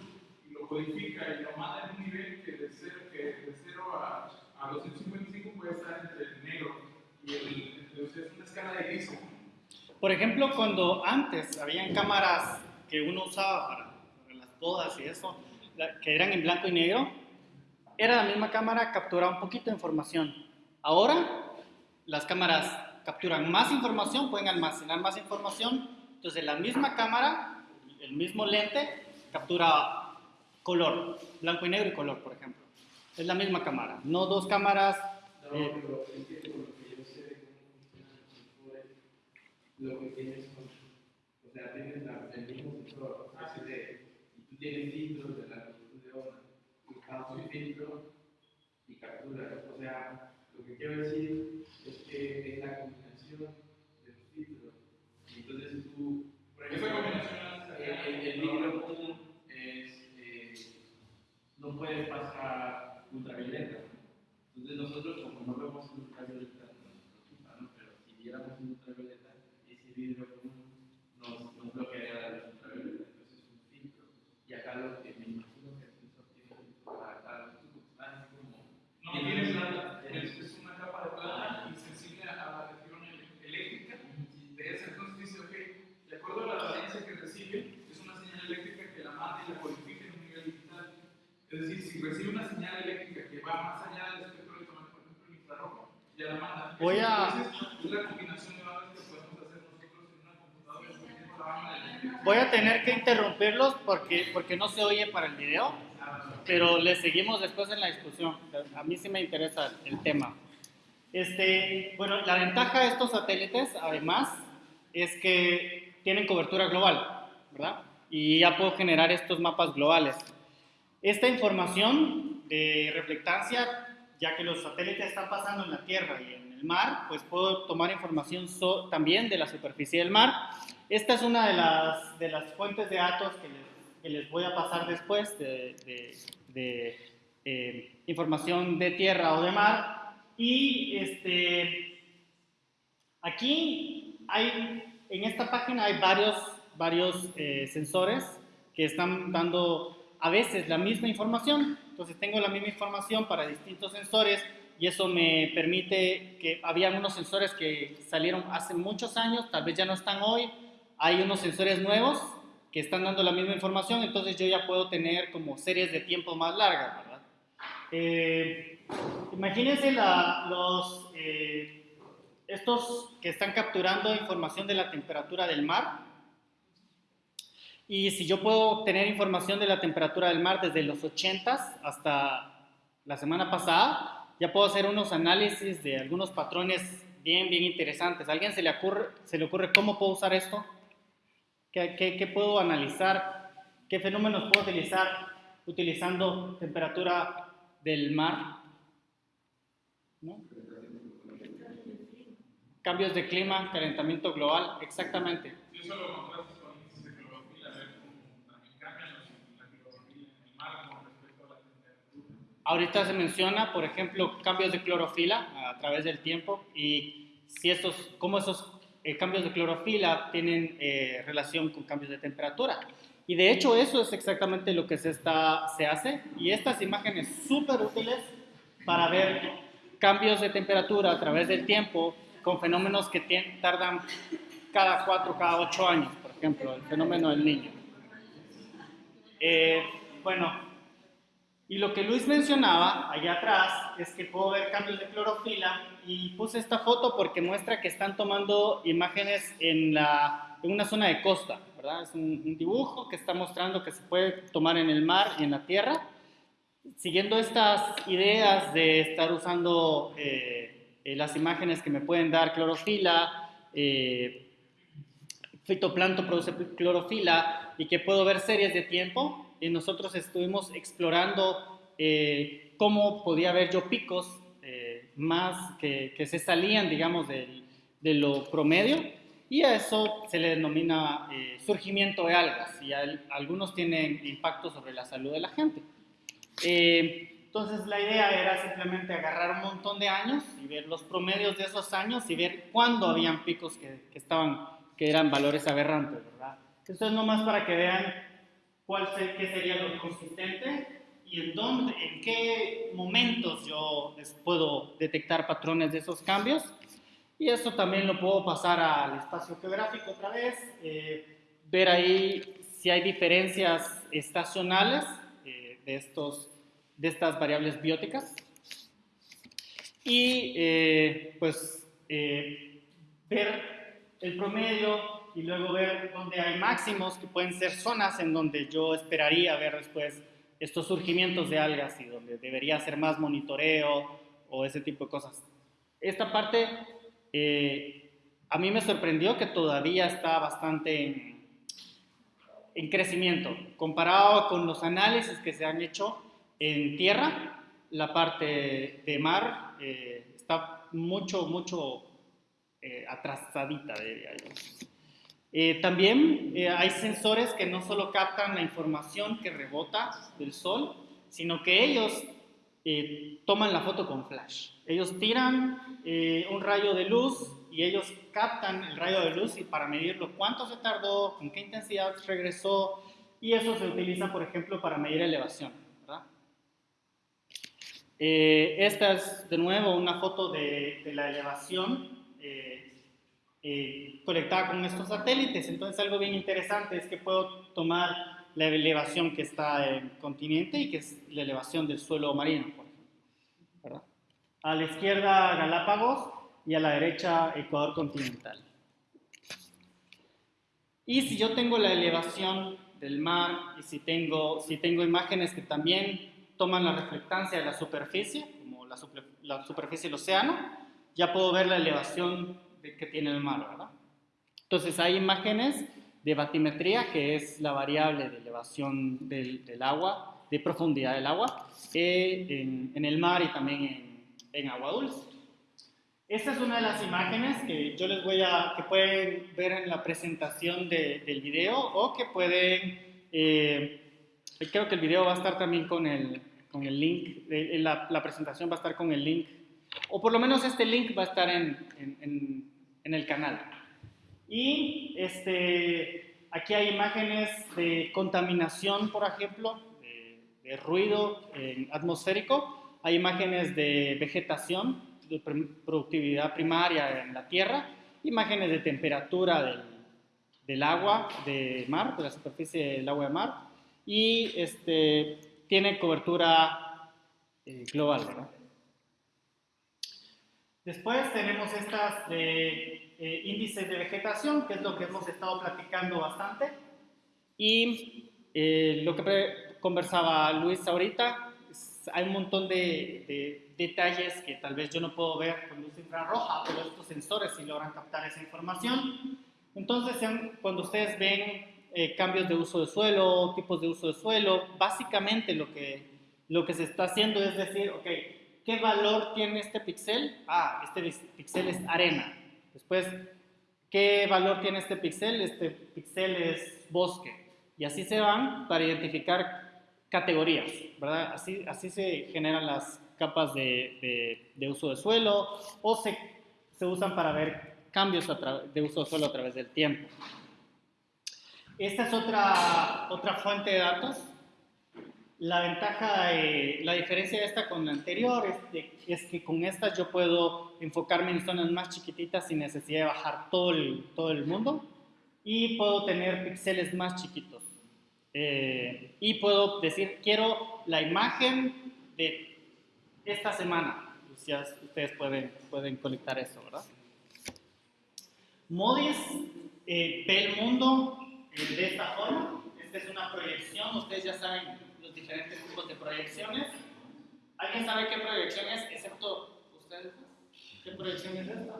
y lo codifica y lo manda en un nivel que de 0, que de 0 a, a 255 puede estar entre el negro y el, entonces es una escala de grises. Por ejemplo, cuando antes habían cámaras que uno usaba para, para las bodas y eso, que eran en blanco y negro, era la misma cámara, capturaba un poquito de información. Ahora, las cámaras capturan más información, pueden almacenar más información, entonces la misma cámara, el mismo lente, captura color, blanco y negro y color, por ejemplo. Es la misma cámara, no dos cámaras. No, eh, lo que tienes o sea, tienes el mismo sensor, y tú tienes filtros de la un filtro y captura. O sea, lo que quiero decir es que es la combinación de los filtros. Y entonces tú, por Esa ejemplo, combinación el, el, común es, eh, no puede pasar ultravioleta. Entonces nosotros como no vemos en ultravioleta no nos preocupa, ¿no? Pero si viéramos en ultravioleta, ese vidrio común nos, nos bloquearía la luz ultravioleta. Entonces es un filtro. Y acá lo que me imagino que el sensor tiene filtro para cada los tubos. Ah, es como... No tiene plata, es, es una capa de plata insensible a la región ele- eléctrica. De esa entonces dice, ok, de acuerdo a la latencia que recibe, es una señal eléctrica que la manda y la codifica en un nivel digital. Es decir, si recibe una señal eléctrica que va más allá del espectro electromagnético, por ejemplo, el infrarrojo, ya la manda. Voy a- es la combinación de valores que podemos hacer nosotros en una computadora. Voy a tener que interrumpirlos porque, porque no se oye para el video, pero le seguimos después en la discusión. A mí sí me interesa el tema. Este, bueno, la ventaja de estos satélites, además, es que tienen cobertura global, ¿verdad? Y ya puedo generar estos mapas globales. Esta información de reflectancia, ya que los satélites están pasando en la Tierra y en el mar, pues puedo tomar información también de la superficie del mar. Esta es una de las, de las fuentes de datos que les, que les voy a pasar después de, de- de, eh, información de tierra o de mar. Y este, aquí hay, en esta página hay varios, varios eh, sensores que están dando a veces la misma información. Entonces tengo la misma información para distintos sensores y eso me permite que había unos sensores que salieron hace muchos años, tal vez ya no están hoy. Hay unos sensores nuevos que están dando la misma información, entonces yo ya puedo tener como series de tiempo más largas, ¿verdad? Eh, imagínense la- los, eh, estos que están capturando información de la temperatura del mar. Y si yo puedo tener información de la temperatura del mar desde los 80s hasta la semana pasada, ya puedo hacer unos análisis de algunos patrones bien, bien interesantes. ¿A alguien se le ocurre, se le ocurre cómo puedo usar esto? ¿Qué, qué, qué puedo analizar? ¿Qué fenómenos puedo utilizar utilizando temperatura del mar? ¿No? Cambios de clima, calentamiento global, exactamente. Si eso lo contrastas con índices de clorofila, a ver cómo también cambian los, la clorofila en el mar con respecto a la temperatura. Ahorita se menciona, por ejemplo, cambios de clorofila a través del tiempo y si estos, cómo esos eh, cambios de clorofila tienen eh, relación con cambios de temperatura. Y de hecho eso es exactamente lo que se, está, se hace y estas imágenes súper útiles para ver cambios de temperatura a través del tiempo con fenómenos que tardan cada 4, cada 8 años, por ejemplo, el fenómeno del niño. Eh, bueno, y lo que Luis mencionaba allá atrás es que puedo ver cambios de clorofila y puse esta foto porque muestra que están tomando imágenes en, la, en una zona de costa, ¿verdad? Es un, un dibujo que está mostrando que se puede tomar en el mar y en la tierra. Siguiendo estas ideas de estar usando eh, eh, las imágenes que me pueden dar clorofila, eh, fitoplancton produce clorofila y que puedo ver series de tiempo. Y nosotros estuvimos explorando eh, cómo podía ver yo picos eh, más que, que, se salían, digamos, del, de lo promedio. Y a eso se le denomina eh, surgimiento de algas. Y al, algunos tienen impacto sobre la salud de la gente. Eh, entonces la idea era simplemente agarrar un montón de años y ver los promedios de esos años y ver cuándo habían picos que, que estaban que eran valores aberrantes, ¿verdad? Esto es nomás para que vean cuál se, qué sería lo consistente y en dónde, en qué momentos yo les puedo detectar patrones de esos cambios. Y eso también lo puedo pasar al espacio geográfico otra vez, eh, ver ahí si hay diferencias estacionales eh, de, estos, de estas variables bióticas. Y eh, pues eh, ver el promedio y luego ver dónde hay máximos, que pueden ser zonas en donde yo esperaría ver después estos surgimientos de algas y donde debería hacer más monitoreo o ese tipo de cosas. Esta parte a mí me sorprendió que todavía está bastante en, en crecimiento. Comparado con los análisis que se han hecho en tierra, la parte de mar eh, está mucho, mucho eh, atrasadita, diría yo. Eh, también hay sensores que no solo captan la información que rebota del sol, sino que ellos toman la foto con flash. Ellos tiran un rayo de luz y ellos captan el rayo de luz y para medirlo cuánto se tardó, con qué intensidad regresó y eso se utiliza, por ejemplo, para medir elevación. Eh, esta es de nuevo una foto de, de la elevación eh, conectada con estos satélites. Entonces algo bien interesante es que puedo tomar la elevación que está en el continente y que es la elevación del suelo marino, por ejemplo. A la izquierda Galápagos y a la derecha Ecuador continental. Y si yo tengo la elevación del mar y si tengo, si tengo imágenes que también toman la reflectancia de la superficie, como la, la superficie del océano, ya puedo ver la elevación que tiene el mar, ¿verdad? Entonces hay imágenes de batimetría, que es la variable de elevación del, del agua, de profundidad del agua, eh, en, en, el mar y también en, en agua dulce. Esta es una de las imágenes que yo les voy a, que pueden ver en la presentación de, del video o que pueden, eh, creo que el video va a estar también con el, con el link, la, la, presentación va a estar con el link, o por lo menos este link va a estar en, en, en el canal. Y este, aquí hay imágenes de contaminación, por ejemplo, de, ruido atmosférico, hay imágenes de vegetación, de productividad primaria en la tierra, imágenes de temperatura del, del, agua de mar, de la superficie del agua de mar, y este, tiene cobertura eh, global. ¿verdad? Después tenemos estas de eh, índices de vegetación, que es lo que hemos estado platicando bastante, y eh, lo que conversaba Luis ahorita, hay un montón de, de detalles que tal vez yo no puedo ver con luz infrarroja, pero estos sensores sí logran captar esa información. Entonces, cuando ustedes ven eh, cambios de uso de suelo, tipos de uso de suelo, básicamente lo que, lo que se está haciendo es decir, ok, ¿qué valor tiene este píxel? Ah, este píxel es arena. Después, ¿qué valor tiene este píxel? Este píxel es bosque. Y así se van para identificar categorías, ¿verdad? Así, se generan las capas de, de, uso de suelo o se, se, usan para ver cambios de uso de suelo a través del tiempo. Esta es otra, otra fuente de datos. La ventaja, la diferencia de esta con la anterior es, es, que con esta yo puedo enfocarme en zonas más chiquititas sin necesidad de bajar todo el, todo el mundo y puedo tener píxeles más chiquitos. Eh, y puedo decir, quiero la imagen de esta semana. Ya ustedes pueden, pueden conectar eso, ¿verdad? Modis eh, ve el mundo eh, de esta forma. Esta es una proyección. Ustedes ya saben diferentes tipos de proyecciones. ¿Alguien sabe qué proyección es, excepto ustedes? ¿Qué proyección es esta?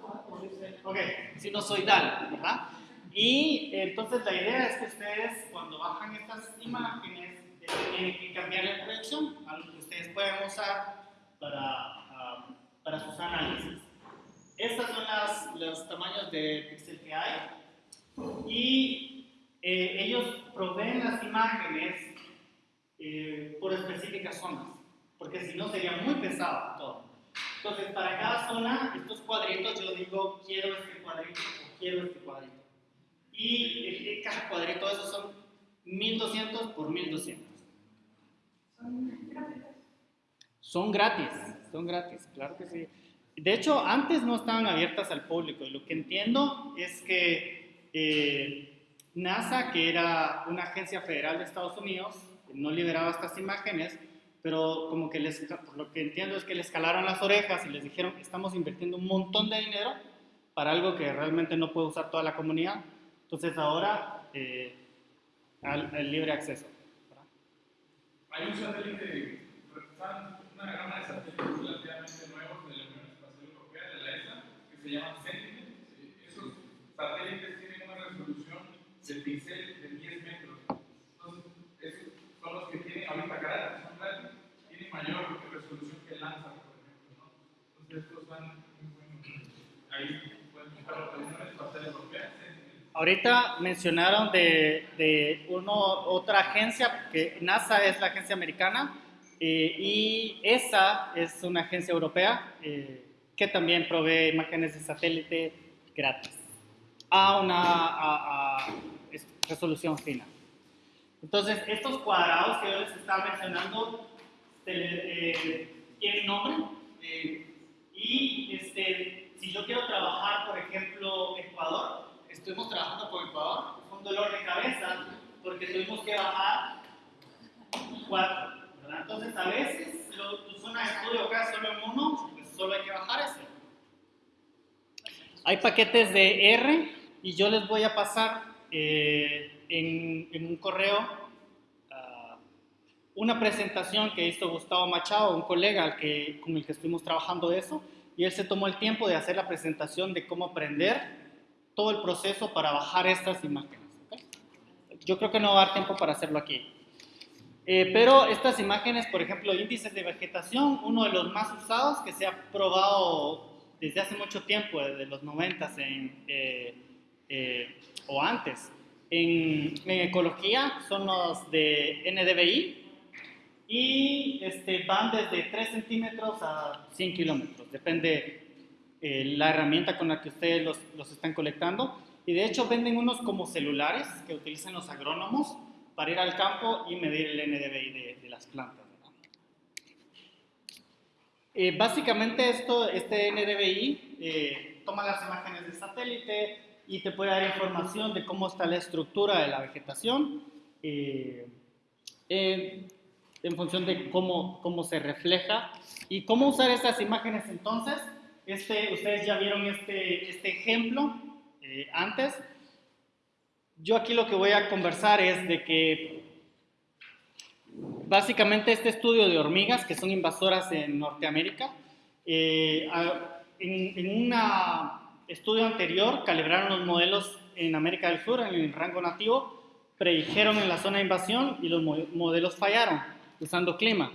Ok, si no soy DAL, ¿verdad? Y entonces la idea es que ustedes cuando bajan estas imágenes tienen que cambiar la proyección, algo que ustedes pueden usar para, um, para sus análisis. Estos son las, los tamaños de píxel que hay y eh, ellos proveen las imágenes eh, por específicas zonas, porque si no sería muy pesado todo. Entonces, para cada zona, estos cuadritos, yo digo, quiero este cuadrito o quiero este cuadrito. Y cada cuadrito esos son 1200 por 1200. Son gratis, son gratis, claro que sí. De hecho, antes no estaban abiertas al público y lo que entiendo es que eh, NASA, que era una agencia federal de Estados Unidos, no liberaba estas imágenes, pero como que les, por lo que entiendo es que les calaron las orejas y les dijeron que estamos invirtiendo un montón de dinero para algo que realmente no puede usar toda la comunidad. Entonces ahora eh, al, al libre acceso. ¿verdad? Hay un satélite, una gama de satélites relativamente nuevos de la Unión Espacial Europea, de la ESA, que se llaman Sentinel. Esos satélites tienen una resolución de píxel de 10 metros. Entonces, esos son los que tienen ahorita carácter, son grandes, tienen mayor resolución que Landsat, por ejemplo. ¿no? Entonces, estos van muy buenos. Ahí pueden buscar la Unión Espacial Europea, Sentinel. Ahorita mencionaron de, de uno, otra agencia, que NASA es la agencia americana eh, y ESA es una agencia europea eh, que también provee imágenes de satélite gratis a una a- a es- resolución fina. Entonces, estos cuadrados que yo les estaba mencionando eh, tienen nombre eh, y este, si yo quiero trabajar, por ejemplo, Ecuador, estuvimos trabajando con Ecuador, fue un dolor de cabeza porque tuvimos que bajar cuatro. ¿verdad? Entonces, a veces lo- tu zona de estudio acá solo en uno, pues solo hay que bajar ese. Hay paquetes de R y yo les voy a pasar eh, en, en un correo una presentación que hizo Gustavo Machado, un colega al que, con el que estuvimos trabajando eso, y él se tomó el tiempo de hacer la presentación de cómo aprender todo el proceso para bajar estas imágenes. ¿ok? Yo creo que no va a dar tiempo para hacerlo aquí. Eh, pero estas imágenes, por ejemplo, índices de vegetación, uno de los más usados que se ha probado desde hace mucho tiempo, desde los 90 en, eh, eh, o antes, en, en ecología, son los de NDVI y este, van desde 3 centímetros a 100 kilómetros, depende eh, la herramienta con la que ustedes los, los están colectando. Y de hecho venden unos como celulares que utilizan los agrónomos para ir al campo y medir el NDVI de, de las plantas. Eh, básicamente esto, este NDVI eh, toma las imágenes de satélite y te puede dar información de cómo está la estructura de la vegetación eh, eh, en función de cómo, cómo se refleja y cómo usar estas imágenes entonces. Este, ustedes ya vieron este, este ejemplo eh, antes. Yo aquí lo que voy a conversar es de que básicamente este estudio de hormigas, que son invasoras en Norteamérica, eh, en, en un estudio anterior calibraron los modelos en América del Sur, en el rango nativo, predijeron en la zona de invasión y los mo- modelos fallaron usando clima.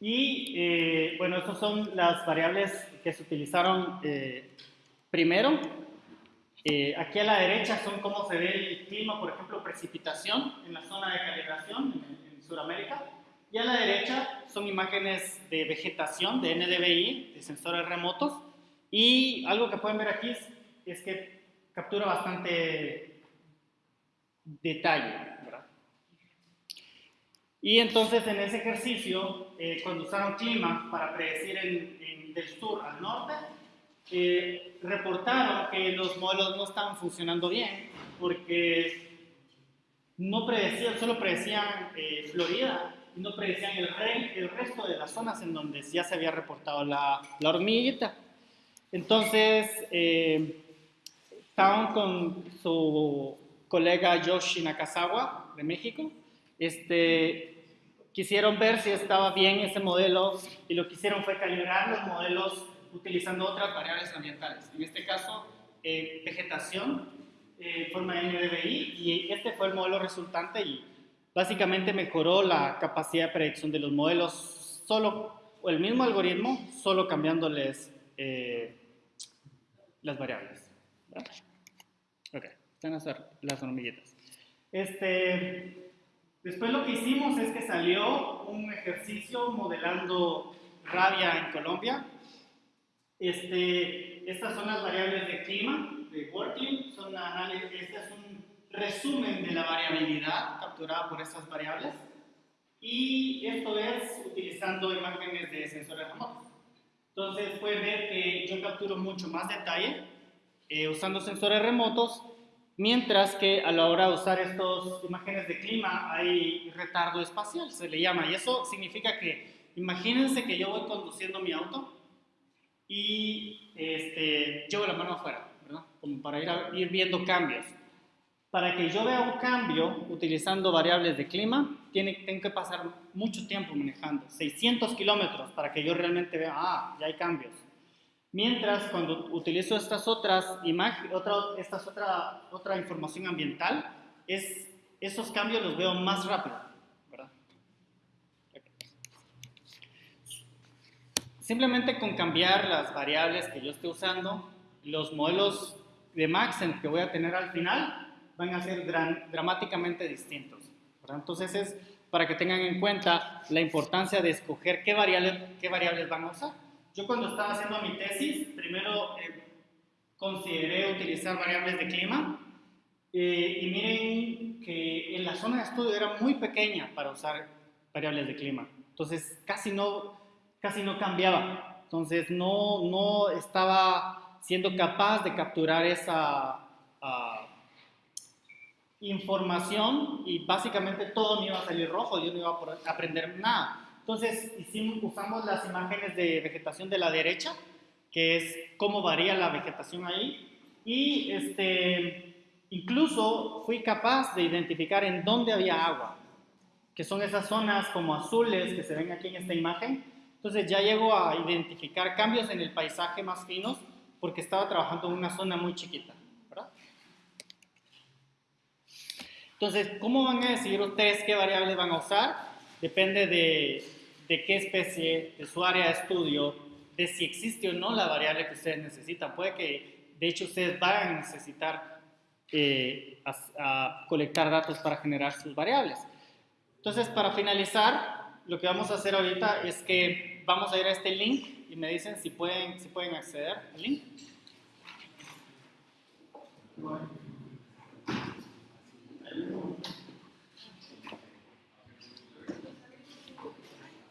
Y eh, bueno, estas son las variables que se utilizaron eh, primero. Eh, aquí a la derecha son cómo se ve el clima, por ejemplo, precipitación en la zona de calibración en, en Sudamérica. Y a la derecha son imágenes de vegetación, de NDVI, de sensores remotos. Y algo que pueden ver aquí es, es que captura bastante detalle. Y entonces en ese ejercicio, eh, cuando usaron clima para predecir en- en- del sur al norte, eh, reportaron que los modelos no estaban funcionando bien porque no predecían, solo predecían eh, Florida y no predecían el, el resto de las zonas en donde ya se había reportado la, la hormiguita. Entonces, eh, estaban con su colega Yoshi Nakazawa de México. Este, quisieron ver si estaba bien ese modelo y lo que hicieron fue calibrar los modelos utilizando otras variables ambientales. En este caso, eh, vegetación, eh, forma NDVI, y este fue el modelo resultante y básicamente mejoró la capacidad de predicción de los modelos solo, o el mismo algoritmo, solo cambiándoles eh, las variables. ¿verdad? Ok, están las, las hormiguitas. Este, después lo que hicimos es que salió un ejercicio modelando rabia en Colombia. Este, estas son las variables de clima, de Working, son este es un resumen de la variabilidad capturada por estas variables. Y esto es utilizando imágenes de sensores remotos. Entonces pueden ver que yo capturo mucho más detalle eh, usando sensores remotos Mientras que a la hora de usar estas imágenes de clima hay retardo espacial, se le llama. Y eso significa que, imagínense que yo voy conduciendo mi auto y este, llevo la mano afuera, ¿verdad? Como para ir, a- ir viendo cambios. Para que yo vea un cambio utilizando variables de clima, tiene, tengo que pasar mucho tiempo manejando, 600 kilómetros, para que yo realmente vea, ah, ya hay cambios. Mientras, cuando utilizo estas otras imágenes, otra, estas otra, otra información ambiental, es, esos cambios los veo más rápido, ¿verdad? Simplemente con cambiar las variables que yo esté usando, los modelos de Maxent que voy a tener al final van a ser dramáticamente distintos. Entonces es para que tengan en cuenta la importancia de escoger qué variables, qué variables van a usar. Yo cuando estaba haciendo mi tesis, primero eh, consideré utilizar variables de clima eh, y miren que en la zona de estudio era muy pequeña para usar variables de clima. Entonces casi no, casi no cambiaba. Entonces no, no estaba siendo capaz de capturar esa ah, información y básicamente todo me iba a salir rojo, yo no iba a aprender nada. Entonces hicimos, usamos las imágenes de vegetación de la derecha, que es cómo varía la vegetación ahí, y este, incluso fui capaz de identificar en dónde había agua, que son esas zonas como azules que se ven aquí en esta imagen. Entonces ya llego a identificar cambios en el paisaje más finos porque estaba trabajando en una zona muy chiquita. Entonces, ¿cómo van a decidir ustedes qué variables van a usar? Depende de, de qué especie, de su área de estudio, de si existe o no la variable que ustedes necesitan. Puede que, de hecho, ustedes van a necesitar eh, a- a colectar datos para generar sus variables. Entonces, para finalizar, lo que vamos a hacer ahorita es que vamos a ir a este link y me dicen si pueden, si pueden acceder al link.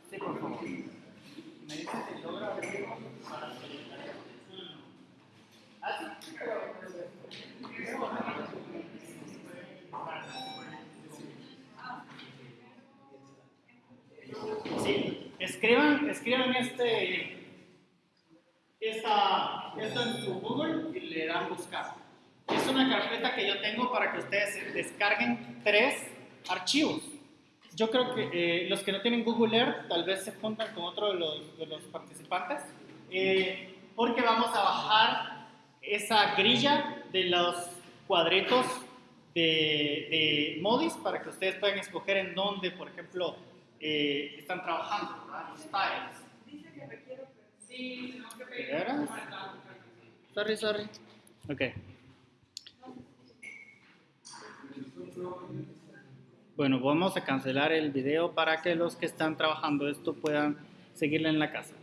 Sí, por favor. Me dicen si logra abrirlo para seleccionar. Ah, sí. Escriban, escriban este, esta, esto en su Google y le dan buscar. Es una carpeta que yo tengo para que ustedes descarguen tres archivos. Yo creo que eh, los que no tienen Google Earth tal vez se juntan con otro de los, de los participantes, eh, porque vamos a bajar esa grilla de los cuadritos de, de Modis para que ustedes puedan escoger en dónde, por ejemplo, eh, están trabajando, ¿verdad? los tiles. Dice que requiero, pero Sí, tenemos que ¿De pedir. veras? Sorry, sorry. Ok. Bueno, vamos a cancelar el video para que los que están trabajando esto puedan seguirle en la casa.